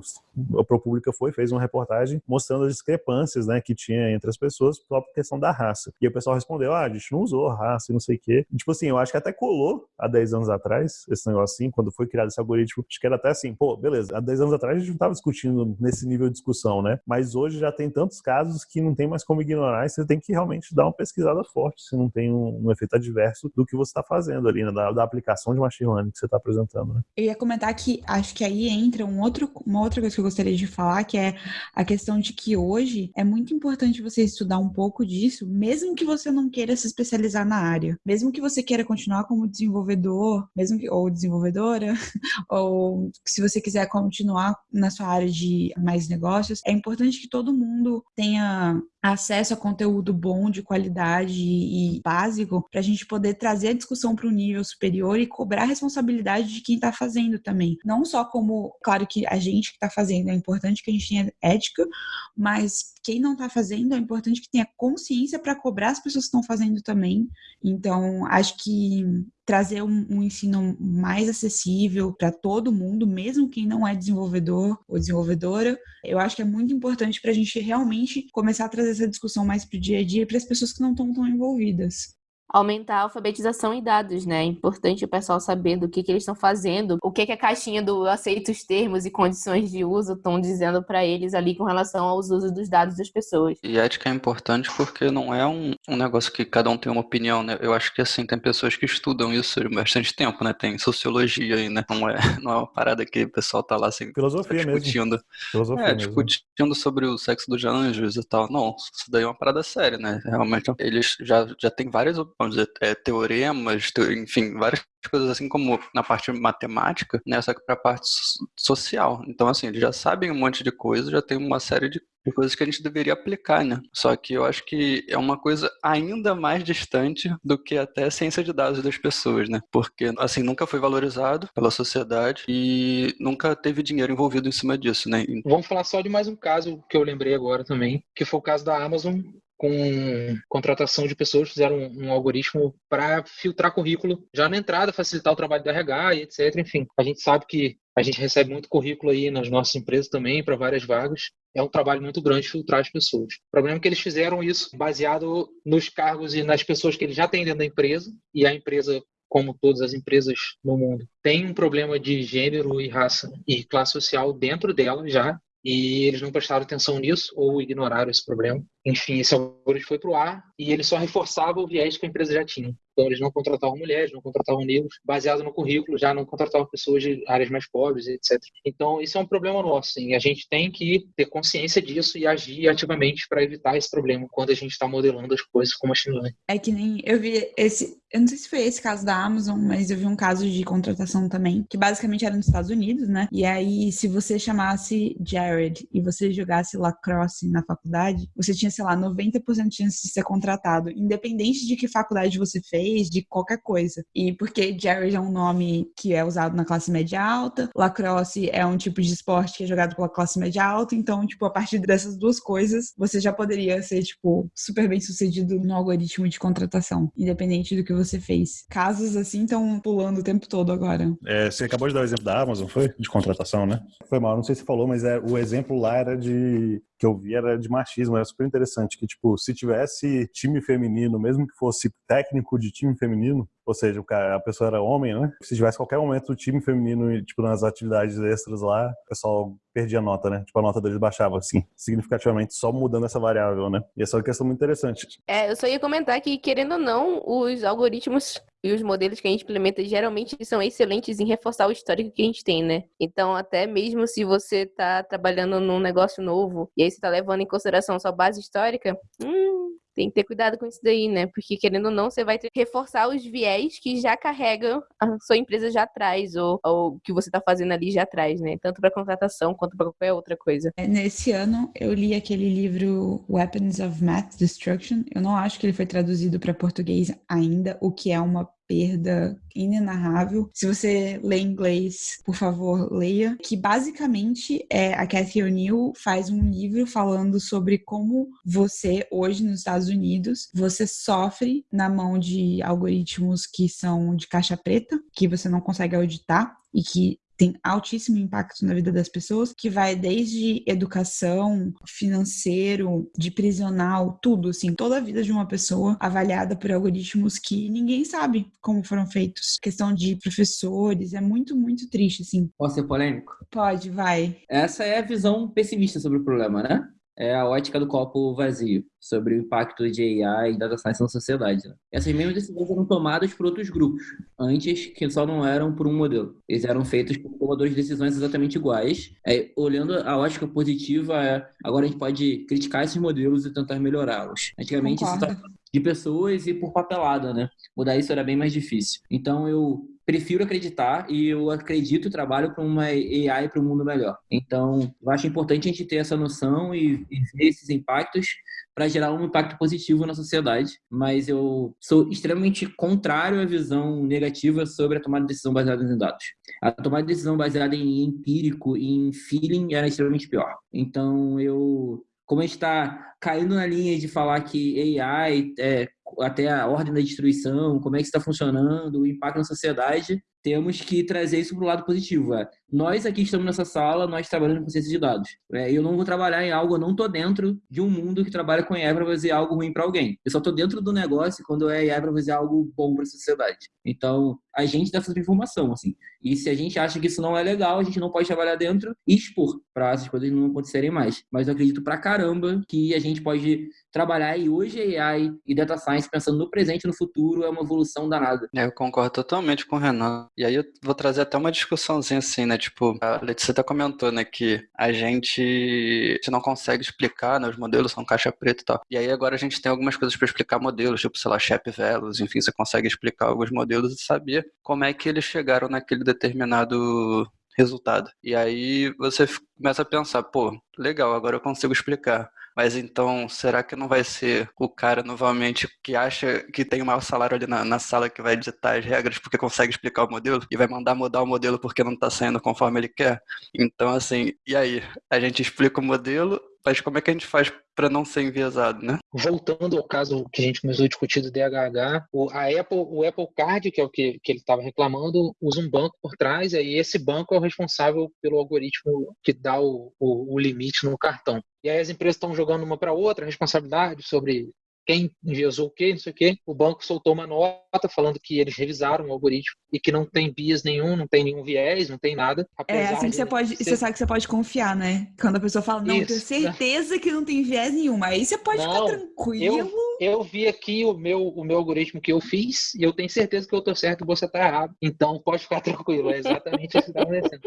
a ProPublica foi, fez uma reportagem mostrando das discrepâncias, né, que tinha entre as pessoas por questão da raça. E o pessoal respondeu, ah, a gente não usou raça e não sei o quê. E, tipo assim, eu acho que até colou há 10 anos atrás esse negócio assim, quando foi criado esse algoritmo. Acho que era até assim, pô, beleza, há 10 anos atrás a gente não estava discutindo nesse nível de discussão, né? Mas hoje já tem tantos casos que não tem mais como ignorar e você tem que realmente dar uma pesquisada forte se não tem um, um efeito adverso do que você está fazendo ali, né? Da, da, aplicação de machine learning que você está apresentando, né? Eu ia comentar que acho que aí entra um outro, uma outra coisa que eu gostaria de falar, que é a questão de que hoje é muito importante você estudar um pouco disso, mesmo que você não queira se especializar na área, mesmo que você queira continuar como desenvolvedor, mesmo que, ou desenvolvedora, ou se você quiser continuar na sua área de mais negócios, é importante que todo mundo tenha acesso a conteúdo bom, de qualidade e básico, para a gente poder trazer a discussão para o nível superior e cobrar a responsabilidade de quem está fazendo também. Não só como, claro que a gente que está fazendo, é importante que a gente tenha ética, mas quem não está fazendo, é importante que tenha consciência para cobrar as pessoas que estão fazendo também. Então, acho que trazer um, um ensino mais acessível para todo mundo, mesmo quem não é desenvolvedor ou desenvolvedora, eu acho que é muito importante para a gente realmente começar a trazer essa discussão mais para o dia a dia para as pessoas que não estão tão envolvidas aumentar a alfabetização em dados, né? É importante o pessoal saber do que, que eles estão fazendo, o que, que a caixinha do aceita os termos e condições de uso estão dizendo para eles ali com relação aos usos dos dados das pessoas. E ética é importante porque não é um, um negócio que cada um tem uma opinião, né? Eu acho que assim, tem pessoas que estudam isso há bastante tempo, né? Tem sociologia aí, né? Não é, não é uma parada que o pessoal tá lá assim, Filosofia discutindo. Mesmo. Filosofia é, mesmo. discutindo sobre o sexo dos anjos e tal. Não, isso daí é uma parada séria, né? Realmente, eles já, já tem várias vamos dizer, é, teoremas, te, enfim, várias coisas assim como na parte matemática, né, só que para a parte social. Então, assim, eles já sabem um monte de coisa, já tem uma série de de coisas que a gente deveria aplicar, né? Só que eu acho que é uma coisa ainda mais distante do que até a ciência de dados das pessoas, né? Porque, assim, nunca foi valorizado pela sociedade e nunca teve dinheiro envolvido em cima disso, né? Vamos falar só de mais um caso que eu lembrei agora também, que foi o caso da Amazon com contratação de pessoas, fizeram um, um algoritmo para filtrar currículo já na entrada, facilitar o trabalho do RH e etc. Enfim, a gente sabe que a gente recebe muito currículo aí nas nossas empresas também para várias vagas. É um trabalho muito grande filtrar as pessoas. O problema é que eles fizeram isso baseado nos cargos e nas pessoas que eles já têm dentro da empresa e a empresa como todas as empresas no mundo, tem um problema de gênero e raça e classe social dentro dela já, e eles não prestaram atenção nisso ou ignoraram esse problema. Enfim, esse algoritmo foi para o ar e ele só reforçava o viés que a empresa já tinha. Então, eles não contratavam mulheres, não contratavam negros, baseado no currículo, já não contratavam pessoas de áreas mais pobres, etc. Então, isso é um problema nosso, e a gente tem que ter consciência disso e agir ativamente para evitar esse problema quando a gente está modelando as coisas com machine learning. É que nem eu vi esse, eu não sei se foi esse caso da Amazon, mas eu vi um caso de contratação também, que basicamente era nos Estados Unidos, né? E aí, se você chamasse Jared e você jogasse lacrosse na faculdade, você tinha, sei lá, 90% de chance de ser contratado, independente de que faculdade você fez de qualquer coisa. E porque Jared é um nome que é usado na classe média alta, lacrosse é um tipo de esporte que é jogado pela classe média alta, então, tipo, a partir dessas duas coisas, você já poderia ser, tipo, super bem sucedido no algoritmo de contratação, independente do que você fez. Casos assim estão pulando o tempo todo agora. É, você acabou de dar o exemplo da Amazon, foi? De contratação, né? Foi mal, não sei se falou, mas é, o exemplo lá era de que eu vi era de machismo, era super interessante, que, tipo, se tivesse time feminino, mesmo que fosse técnico de time feminino, ou seja, a pessoa era homem, né? Se tivesse qualquer momento o time feminino, tipo, nas atividades extras lá, o pessoal perdia a nota, né? Tipo, a nota deles baixava, assim, significativamente, só mudando essa variável, né? E essa é uma questão muito interessante. É, eu só ia comentar que, querendo ou não, os algoritmos e os modelos que a gente implementa geralmente são excelentes em reforçar o histórico que a gente tem, né? Então, até mesmo se você tá trabalhando num negócio novo e aí você tá levando em consideração sua base histórica, hum, tem que ter cuidado com isso daí, né? Porque querendo ou não, você vai reforçar os viés que já carregam a sua empresa já atrás, ou, o que você tá fazendo ali já atrás, né? Tanto para contratação quanto para qualquer outra coisa. É, nesse ano, eu li aquele livro Weapons of Math Destruction. Eu não acho que ele foi traduzido para português ainda, o que é uma perda inenarrável. Se você lê inglês, por favor, leia. Que basicamente é a Cathy O'Neill faz um livro falando sobre como você, hoje nos Estados Unidos, você sofre na mão de algoritmos que são de caixa preta, que você não consegue auditar e que tem altíssimo impacto na vida das pessoas, que vai desde educação, financeiro, de prisional, tudo, assim, toda a vida de uma pessoa avaliada por algoritmos que ninguém sabe como foram feitos. Questão de professores, é muito, muito triste, assim. Posso ser polêmico? Pode, vai. Essa é a visão pessimista sobre o problema, né? É a ótica do copo vazio, sobre o impacto de AI e data science na sociedade. Né? Essas mesmas decisões eram tomadas por outros grupos, antes que só não eram por um modelo. Eles eram feitos por tomadores de decisões exatamente iguais. É, olhando a ótica positiva, é, agora a gente pode criticar esses modelos e tentar melhorá-los. Antigamente, Concordo. isso de pessoas e por papelada, né? Mudar isso era bem mais difícil. Então, eu prefiro acreditar e eu acredito e trabalho para uma AI para um mundo melhor. Então, eu acho importante a gente ter essa noção e, e ver esses impactos para gerar um impacto positivo na sociedade, mas eu sou extremamente contrário à visão negativa sobre a tomada de decisão baseada em dados. A tomada de decisão baseada em empírico e em feeling era extremamente pior. Então, eu como a gente está caindo na linha de falar que AI é até a ordem da destruição, como é que está funcionando, o impacto na sociedade, temos que trazer isso para o lado positivo. É. Nós aqui estamos nessa sala, nós trabalhamos com ciência de dados. É, eu não vou trabalhar em algo, eu não estou dentro de um mundo que trabalha com AI para fazer algo ruim para alguém. Eu só estou dentro do negócio quando é AI para fazer algo bom para a sociedade. Então, a gente dá essa informação, assim. E se a gente acha que isso não é legal, a gente não pode trabalhar dentro e expor para essas coisas não acontecerem mais. Mas eu acredito pra caramba que a gente pode trabalhar e hoje AI e data science pensando no presente e no futuro é uma evolução danada. É, eu concordo totalmente com o Renan. E aí eu vou trazer até uma discussãozinha assim, né? Tipo, a Letícia até comentou, né, que a gente, a gente não consegue explicar, né? Os modelos são caixa preta e tal. E aí agora a gente tem algumas coisas para explicar modelos, tipo, sei lá, Shep Velos, enfim, você consegue explicar alguns modelos e saber como é que eles chegaram naquele determinado resultado. E aí você começa a pensar, pô, legal, agora eu consigo explicar. Mas então, será que não vai ser o cara novamente que acha que tem o maior salário ali na, na sala que vai ditar as regras porque consegue explicar o modelo e vai mandar mudar o modelo porque não está saindo conforme ele quer? Então, assim, e aí? A gente explica o modelo, mas como é que a gente faz para não ser enviesado, né? Voltando ao caso que a gente começou a discutir do DHH, o, a Apple, o Apple Card, que é o que, que ele estava reclamando, usa um banco por trás, e esse banco é o responsável pelo algoritmo que dá o, o, o limite no cartão. E aí as empresas estão jogando uma para outra responsabilidade sobre quem enviesou o quê, não sei o quê. O banco soltou uma nota falando que eles revisaram o algoritmo e que não tem bias nenhum, não tem nenhum viés, não tem nada. É assim que você pode, ser... você sabe que você pode confiar, né? Quando a pessoa fala, não, Isso. tenho certeza que não tem viés nenhum, aí você pode não, ficar tranquilo. Eu, eu vi aqui o meu, o meu algoritmo que eu fiz e eu tenho certeza que eu tô certo e você tá errado. Então pode ficar tranquilo, é exatamente isso que tá acontecendo.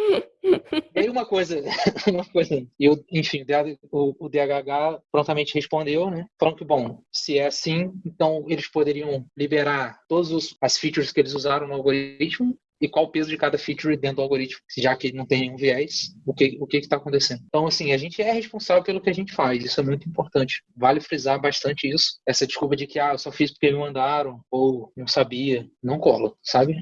E aí uma coisa, uma coisa, eu, enfim, o, o DHH prontamente respondeu, né? Falando que, bom, se é assim, então eles poderiam liberar todas as features que eles usaram no algoritmo e qual o peso de cada feature dentro do algoritmo, já que não tem nenhum viés, o que o que está acontecendo. Então, assim, a gente é responsável pelo que a gente faz, isso é muito importante. Vale frisar bastante isso. Essa desculpa de que, ah, eu só fiz porque me mandaram, ou não sabia, não cola, sabe?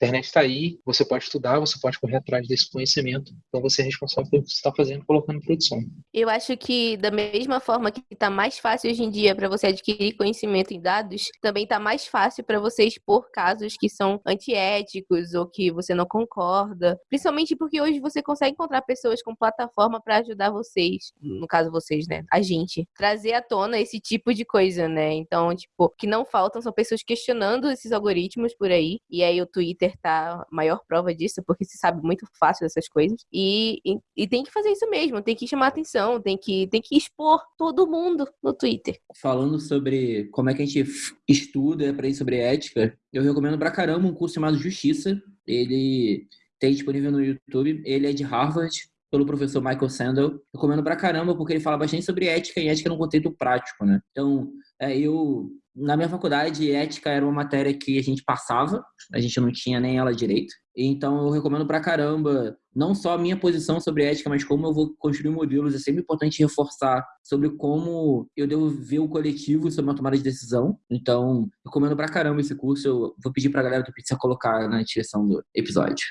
A internet está aí, você pode estudar, você pode correr atrás desse conhecimento. Então você é responsável pelo que você está fazendo, colocando em produção. Eu acho que da mesma forma que está mais fácil hoje em dia para você adquirir conhecimento em dados, também está mais fácil para você expor casos que são antiéticos ou que você não concorda. Principalmente porque hoje você consegue encontrar pessoas com plataforma para ajudar vocês, no caso vocês, né, a gente, trazer à tona esse tipo de coisa, né? Então, tipo, que não faltam são pessoas questionando esses algoritmos por aí. E aí o Twitter acertar a maior prova disso, porque se sabe muito fácil dessas coisas. E, e, e, tem que fazer isso mesmo, tem que chamar atenção, tem que, tem que expor todo mundo no Twitter. Falando sobre como é que a gente estuda para ir sobre ética, eu recomendo pra caramba um curso chamado Justiça. Ele tem disponível no YouTube. Ele é de Harvard, pelo professor Michael Sandel. Recomendo pra caramba, porque ele fala bastante sobre ética e ética no contexto prático, né? Então, é, eu na minha faculdade, ética era uma matéria que a gente passava, a gente não tinha nem ela direito. Então, eu recomendo pra caramba, não só a minha posição sobre ética, mas como eu vou construir modelos. É sempre importante reforçar sobre como eu devo ver o coletivo sobre uma tomada de decisão. Então, recomendo pra caramba esse curso. Eu vou pedir pra galera do Pizza colocar na descrição do episódio.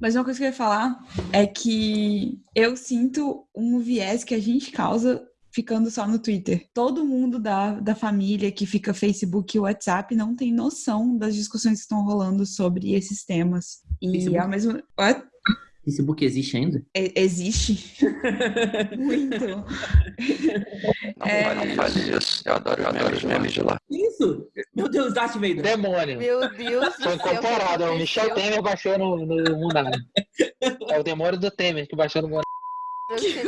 Mas uma coisa que eu ia falar é que eu sinto um viés que a gente causa ficando só no Twitter. Todo mundo da, da família que fica Facebook e WhatsApp não tem noção das discussões que estão rolando sobre esses temas. E Facebook. ao mesmo. What? Facebook existe ainda? E- existe muito. Não, É. faz- não faz isso. Eu adoro, eu adoro os memes de lá. Isso! Meu Deus, Darth Vader. Demônio. Meu Deus Foi incorporado. É o Michel? Temer baixou no, no Munari. É o demônio do Temer que baixou no Munari. Você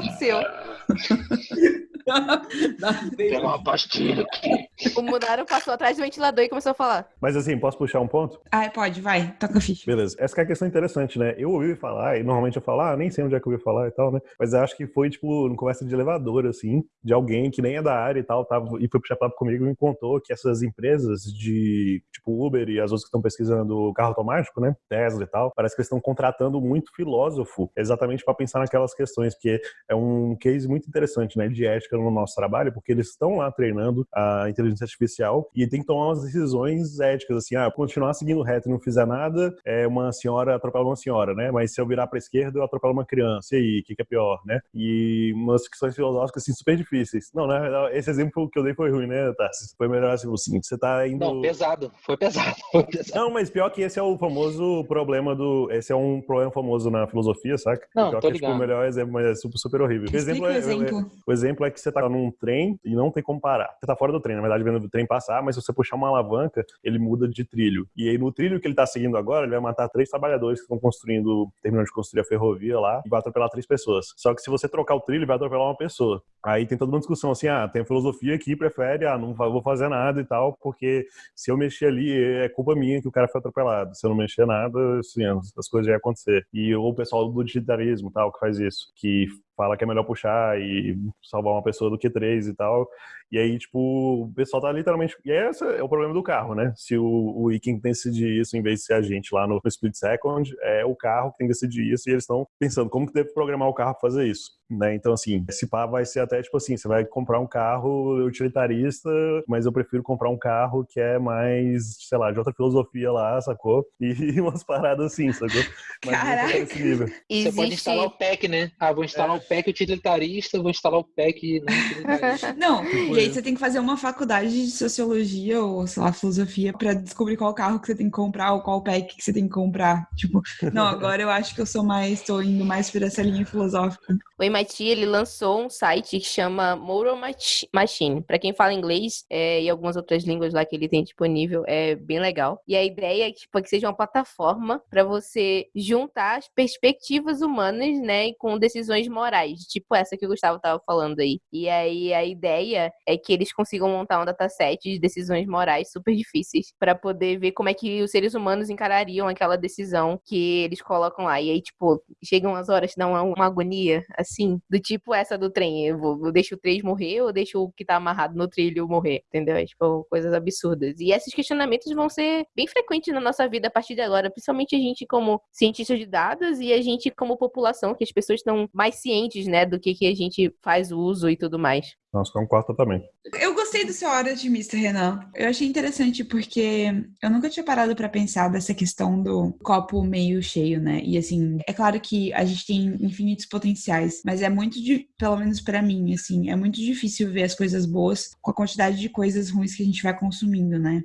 do céu. Darth Tem uma pastilha aqui. O Munaro passou atrás do ventilador e começou a falar. Mas assim, posso puxar um ponto? Ah, pode, vai, toca a ficha. Beleza. Essa que é a questão interessante, né? Eu ouvi falar, e normalmente eu falo, ah, nem sei onde é que eu ouvi falar e tal, né? Mas eu acho que foi, tipo, numa conversa de elevador, assim, de alguém que nem é da área e tal, tava, e foi puxar papo comigo e me contou que essas empresas de, tipo, Uber e as outras que estão pesquisando carro automático, né? Tesla e tal, parece que eles estão contratando muito filósofo exatamente para pensar naquelas questões, porque é um case muito interessante, né? De ética no nosso trabalho, porque eles estão lá treinando a inteligência artificial e tem que tomar umas decisões éticas, assim, ah, continuar seguindo reto e não fizer nada, é uma senhora atropela uma senhora, né? Mas se eu virar para esquerda, eu atropelo uma criança. E aí, o que, que é pior, né? E umas questões filosóficas, assim, super difíceis. Não, né? Esse exemplo que eu dei foi ruim, né, Tassi? Foi melhor assim, o seguinte, você tá indo... Não, pesado. Foi pesado. Foi pesado. Não, mas pior que esse é o famoso problema do. Esse é um problema famoso na filosofia, saca? Não, pior tô que é tipo, o ligado. melhor exemplo, mas é super, super horrível. O exemplo, Explica o é, exemplo. o exemplo é que você tá num trem e não tem como parar. Você tá fora do trem, na verdade, vendo o trem passar, mas se você puxar uma alavanca, ele muda de trilho. E aí, no trilho que ele tá seguindo agora, ele vai matar três trabalhadores que estão construindo, terminando de construir a ferrovia lá, e vai atropelar três pessoas. Só que se você trocar o trilho, vai atropelar uma pessoa. Aí tem toda uma discussão assim, ah, tem a filosofia que prefere, ah, não vou fazer nada e tal, porque se eu mexer ali, é culpa minha que o cara foi atropelado. Se eu não mexer nada, assim, as coisas iam acontecer. E o pessoal do utilitarismo tal, que faz isso, que fala que é melhor puxar e salvar uma pessoa do que três e tal. E aí, tipo, o pessoal tá literalmente. E esse é o problema do carro, né? Se o, o Iking tem que decidir isso em vez de ser a gente lá no Split Second, é o carro que tem que decidir isso e eles estão pensando como que deve programar o carro pra fazer isso. Né? Então, assim, esse pá vai ser até tipo assim: você vai comprar um carro utilitarista, mas eu prefiro comprar um carro que é mais, sei lá, de outra filosofia lá, sacou? E umas paradas assim, sacou? Mas não Caraca. tá nesse nível. Você pode Existe. instalar o pack, né? Ah, vou instalar o pack utilitarista, vou instalar o pack não utilitarista. Não, aí você tem que fazer uma faculdade de sociologia ou, sei lá, filosofia pra descobrir qual carro que você tem que comprar ou qual pack que você tem que comprar. Tipo, não, agora eu acho que eu sou mais, tô indo mais por essa linha filosófica. O MIT ele lançou um site que chama Moral Mach- Machine. Para quem fala inglês é, e algumas outras línguas lá que ele tem disponível, é bem legal. E a ideia é que, tipo, que seja uma plataforma para você juntar as perspectivas humanas, né, com decisões morais, tipo essa que o Gustavo tava falando aí. E aí a ideia é que eles consigam montar um dataset de decisões morais super difíceis para poder ver como é que os seres humanos encarariam aquela decisão que eles colocam lá. E aí, tipo, chegam as horas que dão uma, uma agonia, assim, do tipo essa do trem. Eu, vou, eu deixo o trem morrer ou deixo o que tá amarrado no trilho morrer, entendeu? É, tipo, coisas absurdas. E esses questionamentos vão ser bem frequentes na nossa vida a partir de agora, principalmente a gente como cientista de dados e a gente como população, que as pessoas estão mais cientes, né, do que, que a gente faz uso e tudo mais. Nossa, concordo totalmente. Eu gostei do seu hora otimista, Renan. Eu achei interessante porque eu nunca tinha parado pra pensar dessa questão do copo meio cheio, né? E assim, é claro que a gente tem infinitos potenciais, mas é muito, de, pelo menos pra mim, assim, é muito difícil ver as coisas boas com a quantidade de coisas ruins que a gente vai consumindo, né?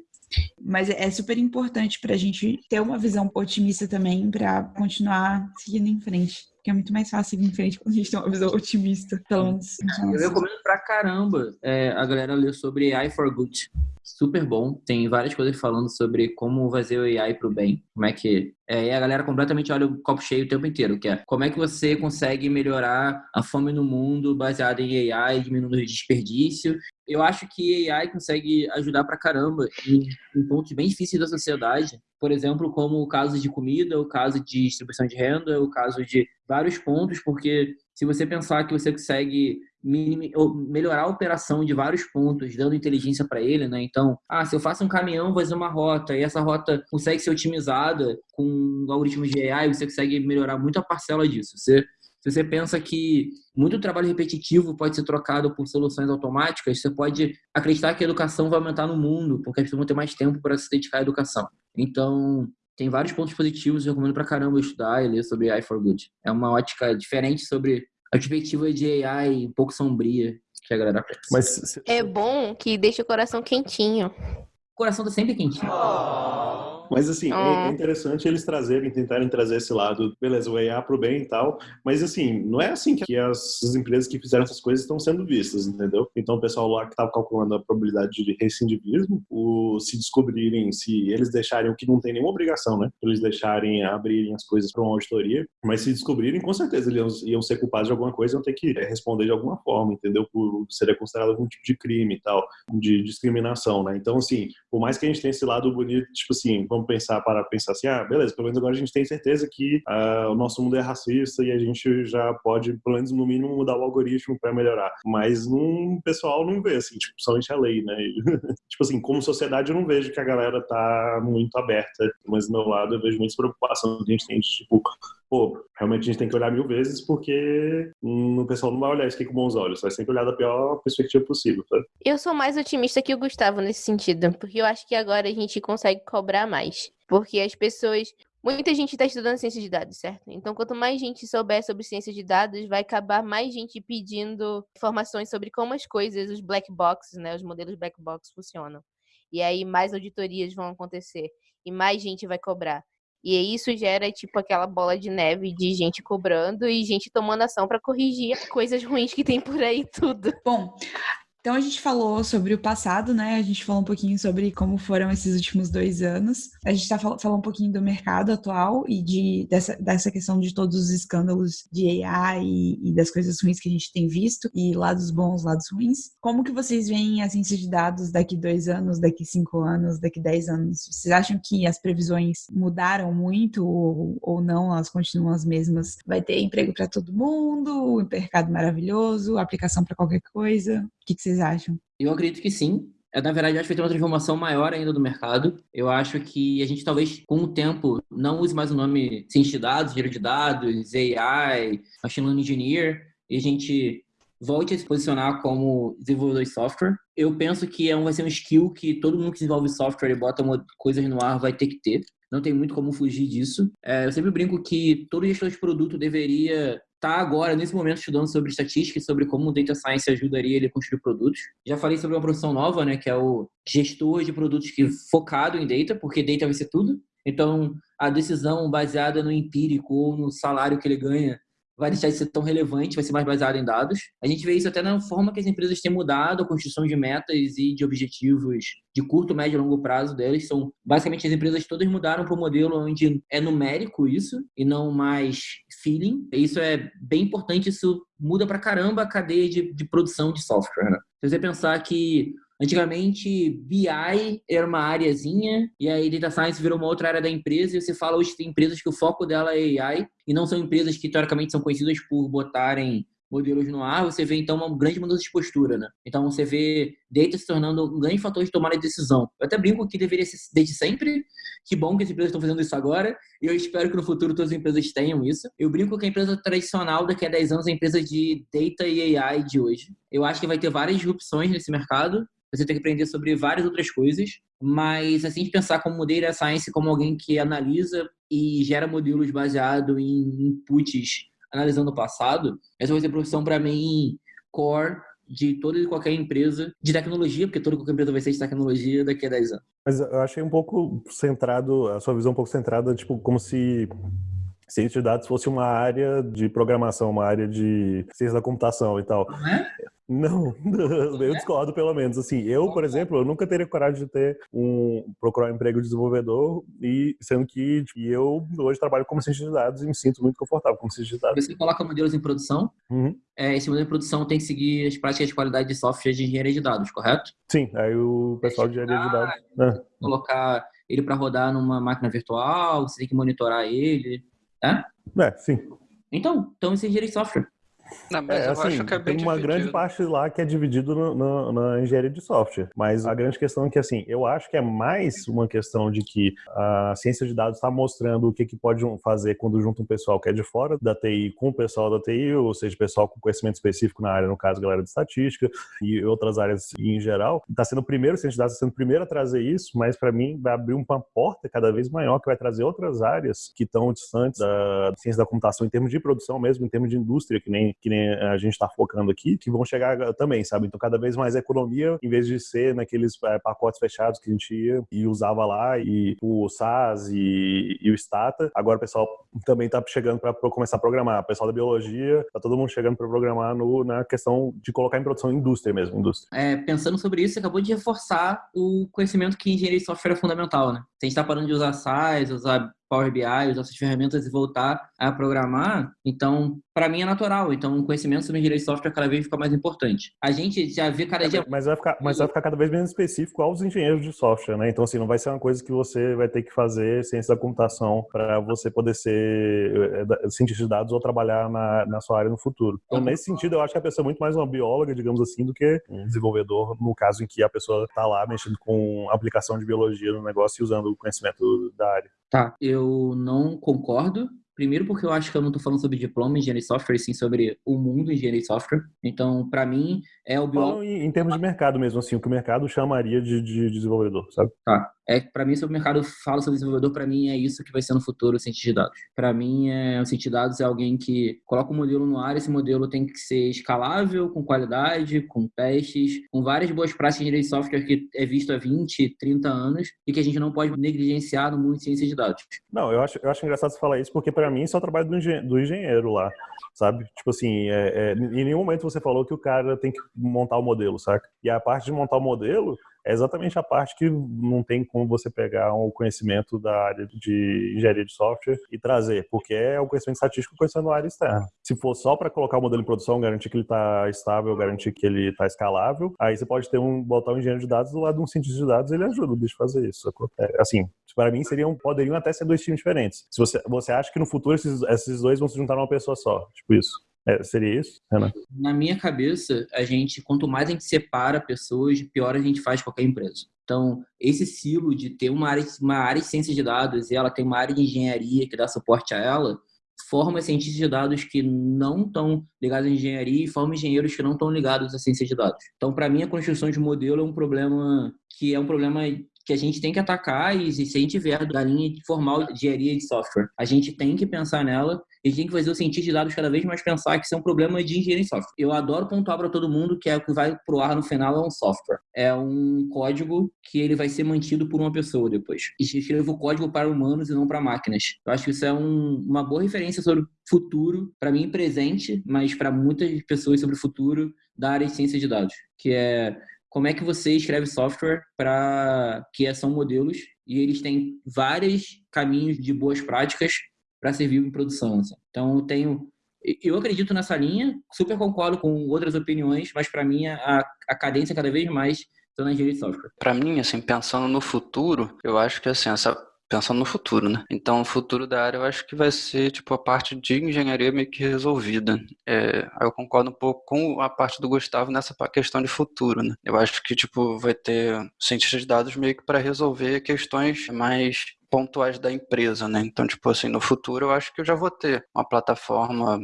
Mas é super importante pra gente ter uma visão otimista também pra continuar seguindo em frente. Porque é muito mais fácil seguir em frente quando a gente tem uma visão otimista, pelo menos. Eu recomendo pra caramba é, a galera ler sobre AI for Good. Super bom. Tem várias coisas falando sobre como fazer o AI pro bem. Como é que. É, e a galera completamente olha o copo cheio o tempo inteiro, que é como é que você consegue melhorar a fome no mundo baseado em AI, diminuindo o desperdício. Eu acho que AI consegue ajudar pra caramba em, em pontos bem difíceis da sociedade. Por exemplo, como o caso de comida, o caso de distribuição de renda, o caso de vários pontos, porque se você pensar que você consegue melhorar a operação de vários pontos, dando inteligência para ele, né? Então, ah, se eu faço um caminhão, vou fazer uma rota, e essa rota consegue ser otimizada com algoritmos de AI, você consegue melhorar muito a parcela disso. Você, se você pensa que muito trabalho repetitivo pode ser trocado por soluções automáticas, você pode acreditar que a educação vai aumentar no mundo, porque as pessoas vão ter mais tempo para se dedicar à educação. Então, tem vários pontos positivos, eu recomendo pra caramba estudar e ler sobre AI for Good. É uma ótica diferente sobre a perspectiva de AI um pouco sombria que a galera pensa. Mas É bom que deixa o coração quentinho. O coração tá sempre quentinho. Mas assim, é, é interessante eles trazerem, tentarem trazer esse lado, beleza, o EA pro bem e tal, mas assim, não é assim que as, as empresas que fizeram essas coisas estão sendo vistas, entendeu? Então o pessoal lá que estava calculando a probabilidade de recidivismo, o, se descobrirem, se eles deixarem o que não tem nenhuma obrigação, né? Eles deixarem abrirem as coisas para uma auditoria, mas se descobrirem, com certeza eles iam, iam ser culpados de alguma coisa, iam ter que responder de alguma forma, entendeu? Por seria considerado algum tipo de crime e tal, de discriminação, né? Então, assim, por mais que a gente tenha esse lado bonito, tipo assim, vamos pensar para pensar assim, ah, beleza, pelo menos agora a gente tem certeza que uh, o nosso mundo é racista e a gente já pode, pelo menos no mínimo, mudar o algoritmo para melhorar. Mas um pessoal não vê, assim, tipo, somente a lei, né? tipo assim, como sociedade eu não vejo que a galera tá muito aberta, mas do meu lado eu vejo muita preocupação que a gente tem de, tipo, pô, realmente a gente tem que olhar mil vezes porque o pessoal não vai olhar isso aqui com bons olhos, vai sempre olhar da pior perspectiva possível? Eu sou mais otimista que o Gustavo nesse sentido, porque eu acho que agora a gente consegue cobrar mais. Porque as pessoas. Muita gente está estudando ciência de dados, certo? Então, quanto mais gente souber sobre ciência de dados, vai acabar mais gente pedindo informações sobre como as coisas, os black boxes, né, os modelos black box funcionam. E aí mais auditorias vão acontecer e mais gente vai cobrar. E isso gera, tipo, aquela bola de neve de gente cobrando e gente tomando ação para corrigir coisas ruins que tem por aí tudo. Bom, então a gente falou sobre o passado, né? A gente falou um pouquinho sobre como foram esses últimos dois anos. A gente tá fal falando um pouquinho do mercado atual e de, dessa, dessa questão de todos os escândalos de AI e, e, das coisas ruins que a gente tem visto, e lados bons, lados ruins. Como que vocês veem a ciência de dados daqui dois anos, daqui cinco anos, daqui dez anos? Vocês acham que as previsões mudaram muito ou, ou não? Elas continuam as mesmas? Vai ter emprego para todo mundo, um mercado maravilhoso, aplicação para qualquer coisa? Que, que vocês acham? Eu acredito que sim. É, na verdade, acho que vai ter uma transformação maior ainda do mercado. Eu acho que a gente talvez, com o tempo, não use mais o nome ciência de dados, engenheiro de dados, AI, machine learning engineer, e a gente volte a se posicionar como desenvolvedor de software. Eu penso que é um, vai ser um skill que todo mundo que desenvolve software e bota coisas no ar vai ter que ter. Não tem muito como fugir disso. É, eu sempre brinco que todo gestor de produto deveria está agora, nesse momento, estudando sobre estatística e sobre como o data science ajudaria ele a construir produtos. Já falei sobre uma profissão nova, né, que é o gestor de produtos que focado em data, porque data vai ser tudo. Então, a decisão baseada no empírico ou no salário que ele ganha vai deixar de ser tão relevante, vai ser mais baseado em dados. A gente vê isso até na forma que as empresas têm mudado a construção de metas e de objetivos de curto, médio e longo prazo delas. São basicamente as empresas todas mudaram para um modelo onde é numérico isso e não mais feeling. Isso é bem importante, isso muda para caramba a cadeia de, de produção de software. Né? Se você pensar que Antigamente, BI era uma áreazinha, e aí Data Science virou uma outra área da empresa, e você fala hoje tem empresas que o foco dela é AI, e não são empresas que teoricamente são conhecidas por botarem modelos no ar, você vê então uma grande mudança de postura, né? Então você vê data se tornando um grande fator de tomada de decisão. Eu até brinco que deveria ser desde sempre. Que bom que as empresas estão fazendo isso agora. E eu espero que no futuro todas as empresas tenham isso. Eu brinco que a empresa tradicional daqui a 10 anos é a empresa de data e AI de hoje. Eu acho que vai ter várias disrupções nesse mercado você tem que aprender sobre várias outras coisas, mas assim pensar como data science como alguém que analisa e gera modelos baseado em inputs analisando o passado, essa vai ser a profissão para mim core de toda e qualquer empresa de tecnologia, porque toda e qualquer empresa vai ser de tecnologia daqui a 10 anos. Mas eu achei um pouco centrado, a sua visão um pouco centrada, tipo, como se ciência de dados fosse uma área de programação, uma área de ciência da computação e tal. Não é? Não, eu discordo pelo menos. Assim, eu, por exemplo, eu nunca teria coragem de ter um procurar um emprego de desenvolvedor e sendo que tipo, eu hoje trabalho como cientista de dados e me sinto muito confortável como cientista de dados. Você coloca modelos em produção. Uhum. É, esse modelo de produção tem que seguir as práticas de qualidade de software de engenharia de dados, correto? Sim, aí o pessoal de engenharia de dados. Né? Colocar ele para rodar numa máquina virtual, você tem que monitorar ele, né? É, sim. Então, então isso é engenharia de software. Não, mas é, eu assim, acho que é bem tem uma dividido. grande parte lá que é dividido no, no, na engenharia de software. Mas a grande questão é que, assim, eu acho que é mais uma questão de que a ciência de dados está mostrando o que, que pode fazer quando junta um pessoal que é de fora da TI com o pessoal da TI, ou seja, pessoal com conhecimento específico na área, no caso, galera de estatística e outras áreas em geral. Está sendo o primeiro, ciência de dados está sendo o primeiro a trazer isso, mas para mim vai abrir uma porta cada vez maior que vai trazer outras áreas que estão distantes da ciência da computação em termos de produção mesmo, em termos de indústria, que nem que nem a gente está focando aqui, que vão chegar também, sabe? Então, cada vez mais economia, em vez de ser naqueles é, pacotes fechados que a gente ia e usava lá, e o SAS e, e o Stata, agora o pessoal também está chegando para começar a programar. O pessoal da biologia, tá todo mundo chegando para programar no, na questão de colocar em produção indústria mesmo, indústria. É, pensando sobre isso, você acabou de reforçar o conhecimento que engenharia de software é fundamental, né? Se a gente está parando de usar SAS, usar Power BI, usar essas ferramentas e voltar a programar, então, para mim é natural. Então, o conhecimento sobre engenharia de software cada vez fica mais importante. A gente já vê cada é, dia... Mas vai, ficar, mas vai ficar cada vez menos específico aos engenheiros de software, né? Então, assim, não vai ser uma coisa que você vai ter que fazer ciência da computação para você poder ser é, cientista de dados ou trabalhar na, na sua área no futuro. Então, nesse sentido, eu acho que a pessoa é muito mais uma bióloga, digamos assim, do que um desenvolvedor, no caso em que a pessoa está lá mexendo com aplicação de biologia no negócio e usando o conhecimento da área. Tá, eu não concordo. Primeiro porque eu acho que eu não estou falando sobre diploma em engenharia de software, sim sobre o mundo em engenharia de software. Então, para mim, é o biólogo... Em, em termos de mercado mesmo, assim, o que o mercado chamaria de, de desenvolvedor, sabe? Tá é para mim sobre o mercado fala sobre desenvolvedor para mim é isso que vai ser no futuro o cientista de dados. Para mim é o cientista de dados é alguém que coloca um modelo no ar esse modelo tem que ser escalável com qualidade com testes com várias boas práticas de de software que é visto há 20 30 anos e que a gente não pode negligenciar no mundo de ciência de dados. Não eu acho eu acho engraçado você falar isso porque para mim isso é o trabalho do, engen do engenheiro lá sabe? Tipo assim é, é, em nenhum momento você falou que o cara tem que montar o modelo saca? E a parte de montar o modelo é exatamente a parte que não tem como você pegar o um conhecimento da área de engenharia de software e trazer, porque é o conhecimento estatístico conhecendo a área externa. Se for só para colocar o modelo em produção, garantir que ele está estável, garantir que ele está escalável, aí você pode ter um botar um engenheiro de dados do lado de um cientista de dados, ele ajuda o bicho a fazer isso. É, assim, para mim seriam poderiam até ser dois times diferentes. Se você você acha que no futuro esses, esses dois vão se juntar numa pessoa só, tipo isso. É, seria isso, Renan? Na minha cabeça, a gente, quanto mais a gente separa pessoas, pior a gente faz qualquer empresa. Então, esse silo de ter uma área, uma área de ciência de dados e ela tem uma área de engenharia que dá suporte a ela, forma cientistas de dados que não estão ligados à engenharia e forma engenheiros que não estão ligados à ciência de dados. Então, para mim, a construção de modelo é um problema que é um problema que a gente tem que atacar e se a gente vier da linha formal de engenharia de software, a gente tem que pensar nela e tem que fazer o cientista de dados cada vez mais pensar que isso é um problema de engenharia de software. Eu adoro pontuar para todo mundo que é o que vai pro ar no final é um software. É um código que ele vai ser mantido por uma pessoa depois. E escreva o código para humanos e não para máquinas. Eu acho que isso é um, uma boa referência sobre futuro, para mim presente, mas para muitas pessoas sobre o futuro da área de ciência de dados, que é como é que você escreve software para que são modelos e eles têm vários caminhos de boas práticas para servir em produção. Assim. Então, eu tenho eu acredito nessa linha, super concordo com outras opiniões, mas para mim a, a cadência cada vez mais está na engenharia de software. Para mim, assim, pensando no futuro, eu acho que assim, essa pensando no futuro, né? Então, o futuro da área eu acho que vai ser, tipo, a parte de engenharia meio que resolvida. É, eu concordo um pouco com a parte do Gustavo nessa questão de futuro, né? Eu acho que, tipo, vai ter cientistas de dados meio que para resolver questões mais pontuais da empresa, né? Então, tipo assim, no futuro eu acho que eu já vou ter uma plataforma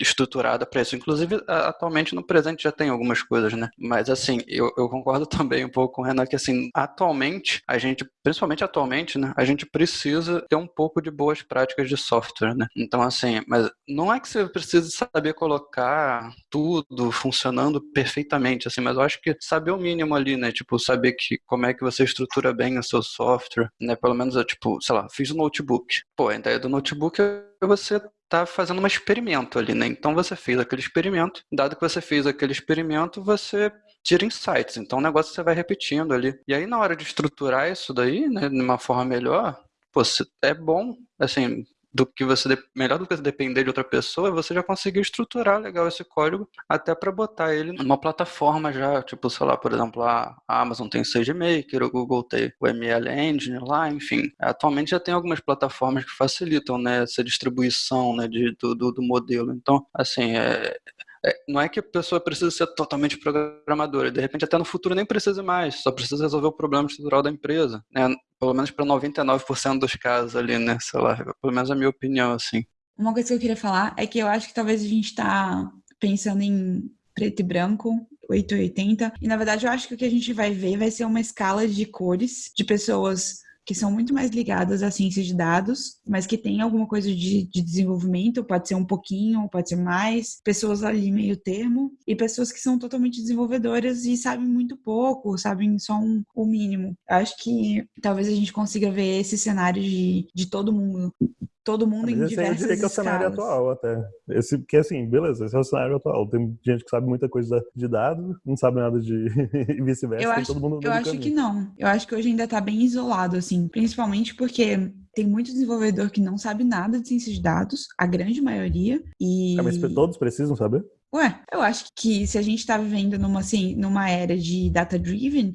estruturada para isso. Inclusive, atualmente no presente já tem algumas coisas, né? Mas assim, eu, eu concordo também um pouco com o Renan que assim, atualmente, a gente, principalmente atualmente, né? A gente precisa ter um pouco de boas práticas de software, né? Então, assim, mas não é que você precise saber colocar tudo funcionando perfeitamente, assim, mas eu acho que saber o mínimo ali, né? Tipo, saber que como é que você estrutura bem o seu software, né? Pelo menos eu, tipo, sei lá, fiz o um notebook. Pô, a ideia do notebook é você tá fazendo um experimento ali, né? Então você fez aquele experimento, dado que você fez aquele experimento, você tira insights. Então o negócio você vai repetindo ali. E aí na hora de estruturar isso daí, né, de uma forma melhor, pô, é bom, assim, do que você melhor do que depender de outra pessoa, você já conseguiu estruturar legal esse código até para botar ele numa plataforma já, tipo, sei lá, por exemplo, a Amazon tem o SageMaker, o Google tem o ML Engine lá, enfim. Atualmente já tem algumas plataformas que facilitam né, essa distribuição né, de, do, do, do modelo. Então, assim, é, é, não é que a pessoa precisa ser totalmente programadora, de repente até no futuro nem precisa mais, só precisa resolver o problema estrutural da empresa, né? Pelo menos para 99% dos casos ali, né? Sei lá, pelo menos a minha opinião, assim. Uma coisa que eu queria falar é que eu acho que talvez a gente está pensando em preto e branco, 880, e na verdade eu acho que o que a gente vai ver vai ser uma escala de cores de pessoas que são muito mais ligadas à ciência de dados, mas que tem alguma coisa de, de desenvolvimento, pode ser um pouquinho, pode ser mais, pessoas ali meio termo, e pessoas que são totalmente desenvolvedoras e sabem muito pouco, sabem só um, o mínimo. Acho que talvez a gente consiga ver esse cenário de, de todo mundo todo mundo em diversas eu diria que é o cenário atual até. Esse, porque assim, beleza, esse é o cenário atual. Tem gente que sabe muita coisa de dados, não sabe nada de e vice-versa. Eu, acho, eu acho que não. Eu acho que hoje ainda tá bem isolado, assim, principalmente porque tem muito desenvolvedor que não sabe nada de ciência de dados, a grande maioria, e... É, mas todos precisam saber? Ué, eu acho que se a gente está vivendo numa, assim, numa era de data-driven,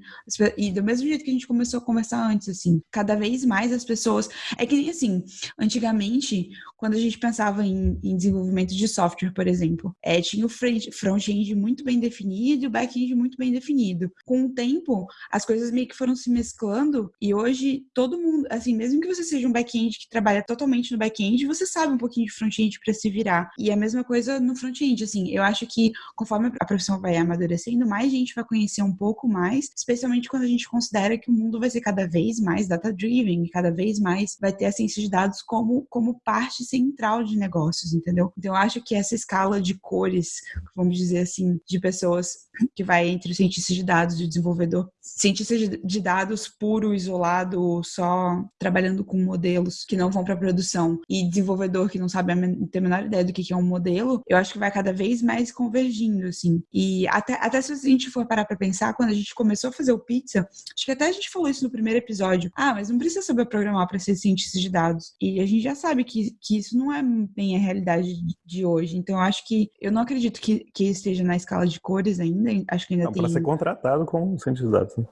e do mesmo jeito que a gente começou a conversar antes, assim, cada vez mais as pessoas. É que nem assim, antigamente, quando a gente pensava em, em desenvolvimento de software, por exemplo, é, tinha o front-end muito bem definido e o back-end muito bem definido. Com o tempo, as coisas meio que foram se mesclando, e hoje todo mundo, assim, mesmo que você seja um back-end que trabalha totalmente no back-end, você sabe um pouquinho de front-end para se virar. E a mesma coisa no front-end, assim, eu eu acho que conforme a profissão vai amadurecendo, mais gente vai conhecer um pouco mais, especialmente quando a gente considera que o mundo vai ser cada vez mais data-driven cada vez mais vai ter a ciência de dados como, como parte central de negócios, entendeu? Então, eu acho que essa escala de cores, vamos dizer assim, de pessoas que vai entre o cientista de dados e o desenvolvedor, cientista de dados puro, isolado, só trabalhando com modelos que não vão para produção e desenvolvedor que não sabe a, ter a menor ideia do que é um modelo, eu acho que vai cada vez mais convergindo, assim. E até, até se a gente for parar pra pensar, quando a gente começou a fazer o pizza, acho que até a gente falou isso no primeiro episódio. Ah, mas não precisa saber programar para ser cientista de dados. E a gente já sabe que, que isso não é bem a realidade de hoje. Então, eu acho que eu não acredito que, que esteja na escala de cores ainda. Acho que ainda não, tem. Para ser contratado como cientista de dados. Né?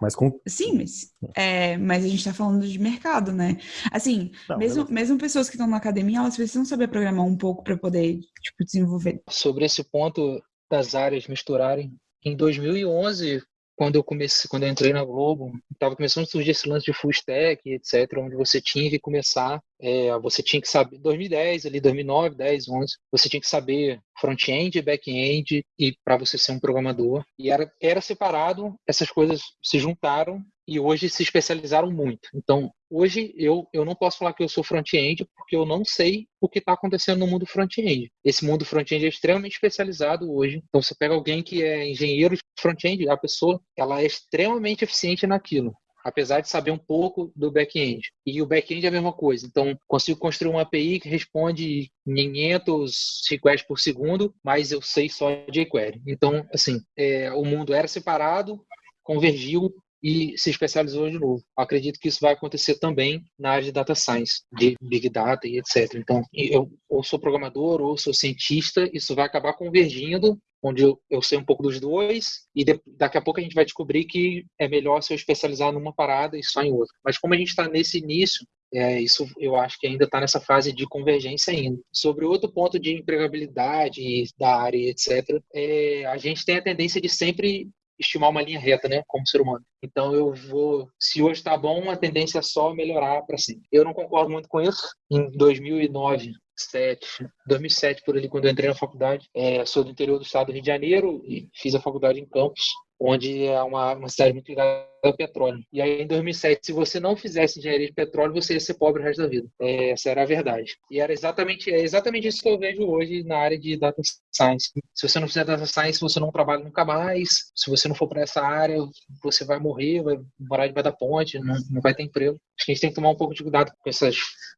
Mas com... Sim, mas, é, mas a gente está falando de mercado, né? Assim, Não, mesmo, mesmo pessoas que estão na academia, elas precisam saber programar um pouco para poder tipo, desenvolver. Sobre esse ponto das áreas misturarem, em 2011 quando eu comecei, quando eu entrei na Globo, estava começando a surgir esse lance de full stack, etc, onde você tinha que começar, é, você tinha que saber, 2010 ali, 2009, 10, 11, você tinha que saber front-end, back-end e para você ser um programador. E era era separado, essas coisas se juntaram e hoje se especializaram muito. Então, hoje eu, eu não posso falar que eu sou front-end porque eu não sei o que está acontecendo no mundo front-end. Esse mundo front-end é extremamente especializado hoje. Então, você pega alguém que é engenheiro de front-end, a pessoa ela é extremamente eficiente naquilo apesar de saber um pouco do back-end. E o back-end é a mesma coisa. Então, consigo construir uma API que responde 500 requests por segundo, mas eu sei só jQuery. Então, assim, é, o mundo era separado, convergiu e se especializou de novo. Acredito que isso vai acontecer também na área de data science, de big data e etc. Então, eu ou sou programador ou sou cientista, isso vai acabar convergindo, onde eu, eu sei um pouco dos dois e de, daqui a pouco a gente vai descobrir que é melhor se eu especializar numa parada e só em outra. Mas como a gente está nesse início, é, isso eu acho que ainda está nessa fase de convergência ainda. Sobre outro ponto de empregabilidade da área, etc., é, a gente tem a tendência de sempre estimar uma linha reta, né, como ser humano. Então eu vou, se hoje está bom, a tendência é só melhorar para sempre. Eu não concordo muito com isso. Em 2009, 2007, 2007 por ali, quando eu entrei na faculdade, é, sou do interior do estado do Rio de Janeiro e fiz a faculdade em Campos, onde é uma, uma cidade muito ligada petróleo. E aí, em 2007, se você não fizesse engenharia de petróleo, você ia ser pobre o resto da vida. É, essa era a verdade. E era exatamente, é exatamente isso que eu vejo hoje na área de data science. Se você não fizer data science, você não trabalha nunca mais. Se você não for para essa área, você vai morrer, vai morar debaixo da ponte, não, não vai ter emprego. Acho que a gente tem que tomar um pouco de cuidado com essas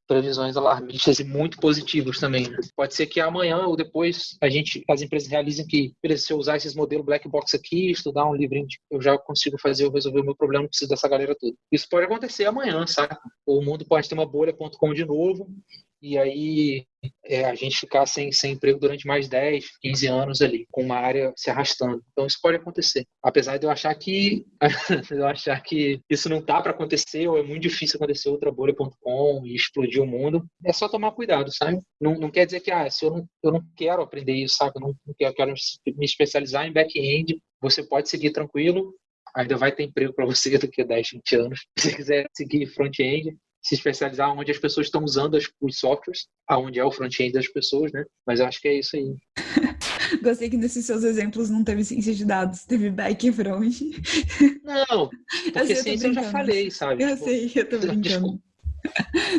previsões alarmistas e muito positivas também. Né? Pode ser que amanhã ou depois a gente, as empresas realizem que, se eu usar esses modelos black box aqui, estudar um livrinho, eu já consigo fazer, eu resolver o meu problema, não preciso dessa galera toda. Isso pode acontecer amanhã, sabe? O mundo pode ter uma bolha.com de novo, e aí é, a gente ficar sem, sem emprego durante mais 10, 15 anos ali, com uma área se arrastando. Então isso pode acontecer. Apesar de eu achar que eu achar que isso não tá para acontecer, ou é muito difícil acontecer outra bolha.com e explodir o mundo, é só tomar cuidado, sabe? Não, não quer dizer que ah, se eu não, eu não quero aprender isso, sabe? Eu não, não quero, quero me especializar em back-end, você pode seguir tranquilo, ainda vai ter emprego para você daqui a 10, 20 anos. Se você quiser seguir front-end, se especializar onde as pessoas estão usando as, os softwares, aonde é o front-end das pessoas, né? Mas eu acho que é isso aí. Gostei que nesses seus exemplos não teve ciência de dados, teve back e front. Não, porque sei, eu tô ciência eu já falei, sabe? Eu Tipo, sei, eu tô brincando. Desculpa.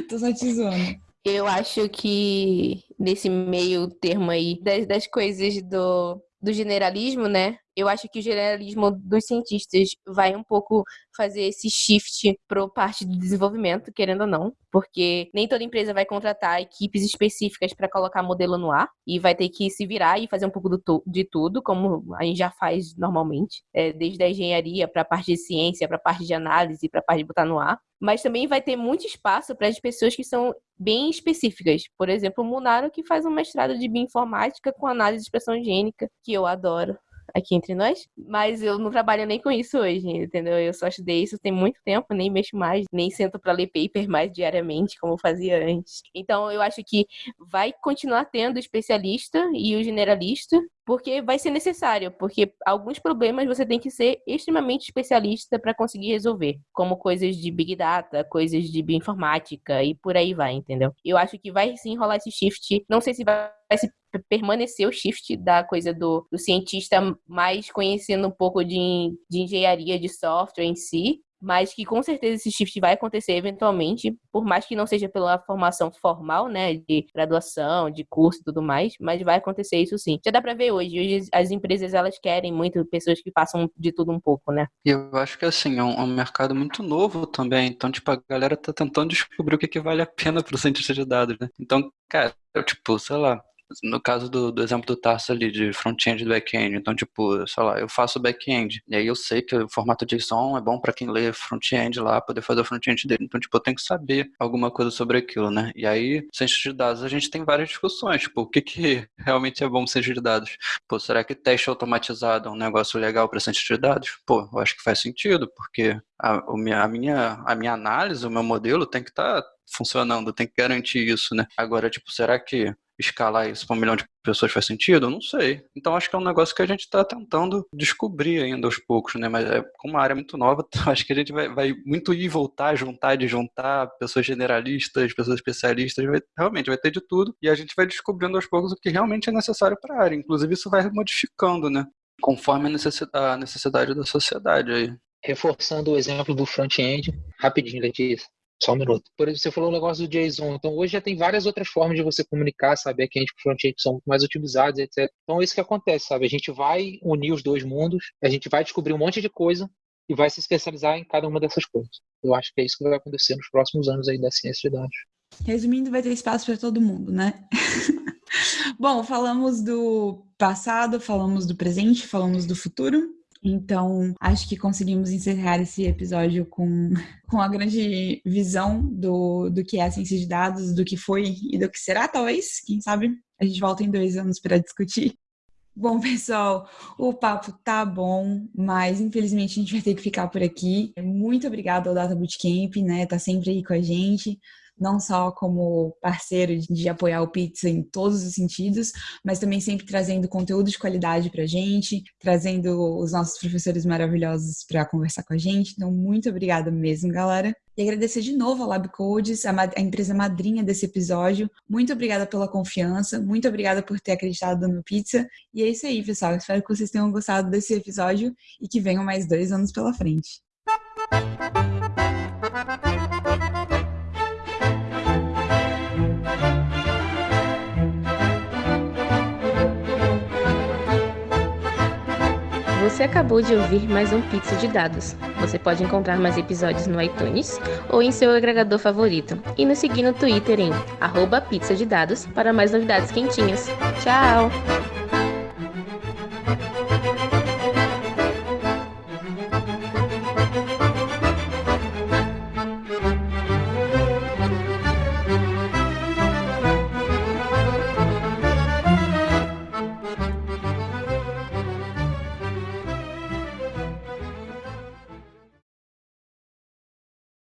Tô só te zoando. Eu acho que nesse meio termo aí das, das coisas do, do generalismo, né? Eu acho que o generalismo dos cientistas vai um pouco fazer esse shift para parte do desenvolvimento, querendo ou não, porque nem toda empresa vai contratar equipes específicas para colocar modelo no ar e vai ter que se virar e fazer um pouco tu- de tudo, como a gente já faz normalmente, é, desde a engenharia para a parte de ciência, para a parte de análise, para a parte de botar no ar. Mas também vai ter muito espaço para as pessoas que são bem específicas. Por exemplo, o Munaro, que faz um mestrado de bioinformática com análise de expressão higiênica, que eu adoro aqui entre nós, mas eu não trabalho nem com isso hoje, entendeu? Eu só estudei isso tem muito tempo, nem mexo mais, nem sento para ler paper mais diariamente como eu fazia antes. Então eu acho que vai continuar tendo o especialista e o generalista, porque vai ser necessário, porque alguns problemas você tem que ser extremamente especialista para conseguir resolver, como coisas de big data, coisas de bioinformática e por aí vai, entendeu? Eu acho que vai sim rolar esse shift, não sei se vai se p- permanecer o shift da coisa do, do cientista mais conhecendo um pouco de, de engenharia de software em si, mas que com certeza esse shift vai acontecer eventualmente, por mais que não seja pela formação formal, né, de graduação, de curso e tudo mais, mas vai acontecer isso sim. Já dá pra ver hoje, hoje as empresas elas querem muito pessoas que façam de tudo um pouco, né? E eu acho que assim, é um, é um mercado muito novo também. Então, tipo, a galera tá tentando descobrir o que, que vale a pena pro cientista de dados, né? Então, cara, eu, tipo, sei lá, no caso do, do exemplo do Tarso ali, de front-end e back-end, então, tipo, sei lá, eu faço back-end, e aí eu sei que o formato JSON é bom para quem lê front-end lá, poder fazer o front-end dele. Então, tipo, eu tenho que saber alguma coisa sobre aquilo, né? E aí, ciência de dados, a gente tem várias discussões, tipo, o que que realmente é bom ciência de dados? Pô, será que teste automatizado é um negócio legal para ciência de dados? Pô, eu acho que faz sentido, porque a, a, minha, a minha análise, o meu modelo tem que estar funcionando, tem que garantir isso, né? Agora, tipo, será que escalar isso para um milhão de pessoas faz sentido? Eu não sei. Então acho que é um negócio que a gente está tentando descobrir ainda aos poucos, né? Mas é como uma área muito nova, acho que a gente vai, vai muito ir e voltar, juntar, desjuntar, pessoas generalistas, pessoas especialistas, vai, realmente vai ter de tudo e a gente vai descobrindo aos poucos o que realmente é necessário para a área. Inclusive isso vai modificando, né? Conforme a necessidade, a necessidade da sociedade aí. Reforçando o exemplo do front-end, rapidinho, Letícia. Só um minuto. Por exemplo, você falou o negócio do JSON. Então, hoje já tem várias outras formas de você comunicar, sabe? Que a gente front-end são muito mais utilizados, etc. Então, é isso que acontece, sabe? A gente vai unir os dois mundos, a gente vai descobrir um monte de coisa e vai se especializar em cada uma dessas coisas. Eu acho que é isso que vai acontecer nos próximos anos aí da ciência de dados. Resumindo, vai ter espaço para todo mundo, né? Bom, falamos do passado, falamos do presente, falamos do futuro. Então, acho que conseguimos encerrar esse episódio com, com a grande visão do, do que é a ciência de dados, do que foi e do que será, talvez. Quem sabe a gente volta em dois anos para discutir. Bom, pessoal, o papo tá bom, mas infelizmente a gente vai ter que ficar por aqui. Muito obrigada ao Data Bootcamp, né? Tá sempre aí com a gente não só como parceiro de apoiar o Pizza em todos os sentidos, mas também sempre trazendo conteúdo de qualidade para a gente, trazendo os nossos professores maravilhosos para conversar com a gente. Então, muito obrigada mesmo, galera. E agradecer de novo a LabCodes, a, a empresa madrinha desse episódio. Muito obrigada pela confiança, muito obrigada por ter acreditado no Pizza. E é isso aí, pessoal. Espero que vocês tenham gostado desse episódio e que venham mais dois anos pela frente. Você acabou de ouvir mais um Pizza de Dados. Você pode encontrar mais episódios no iTunes ou em seu agregador favorito. E nos seguir no Twitter em arroba de Dados para mais novidades quentinhas. Tchau!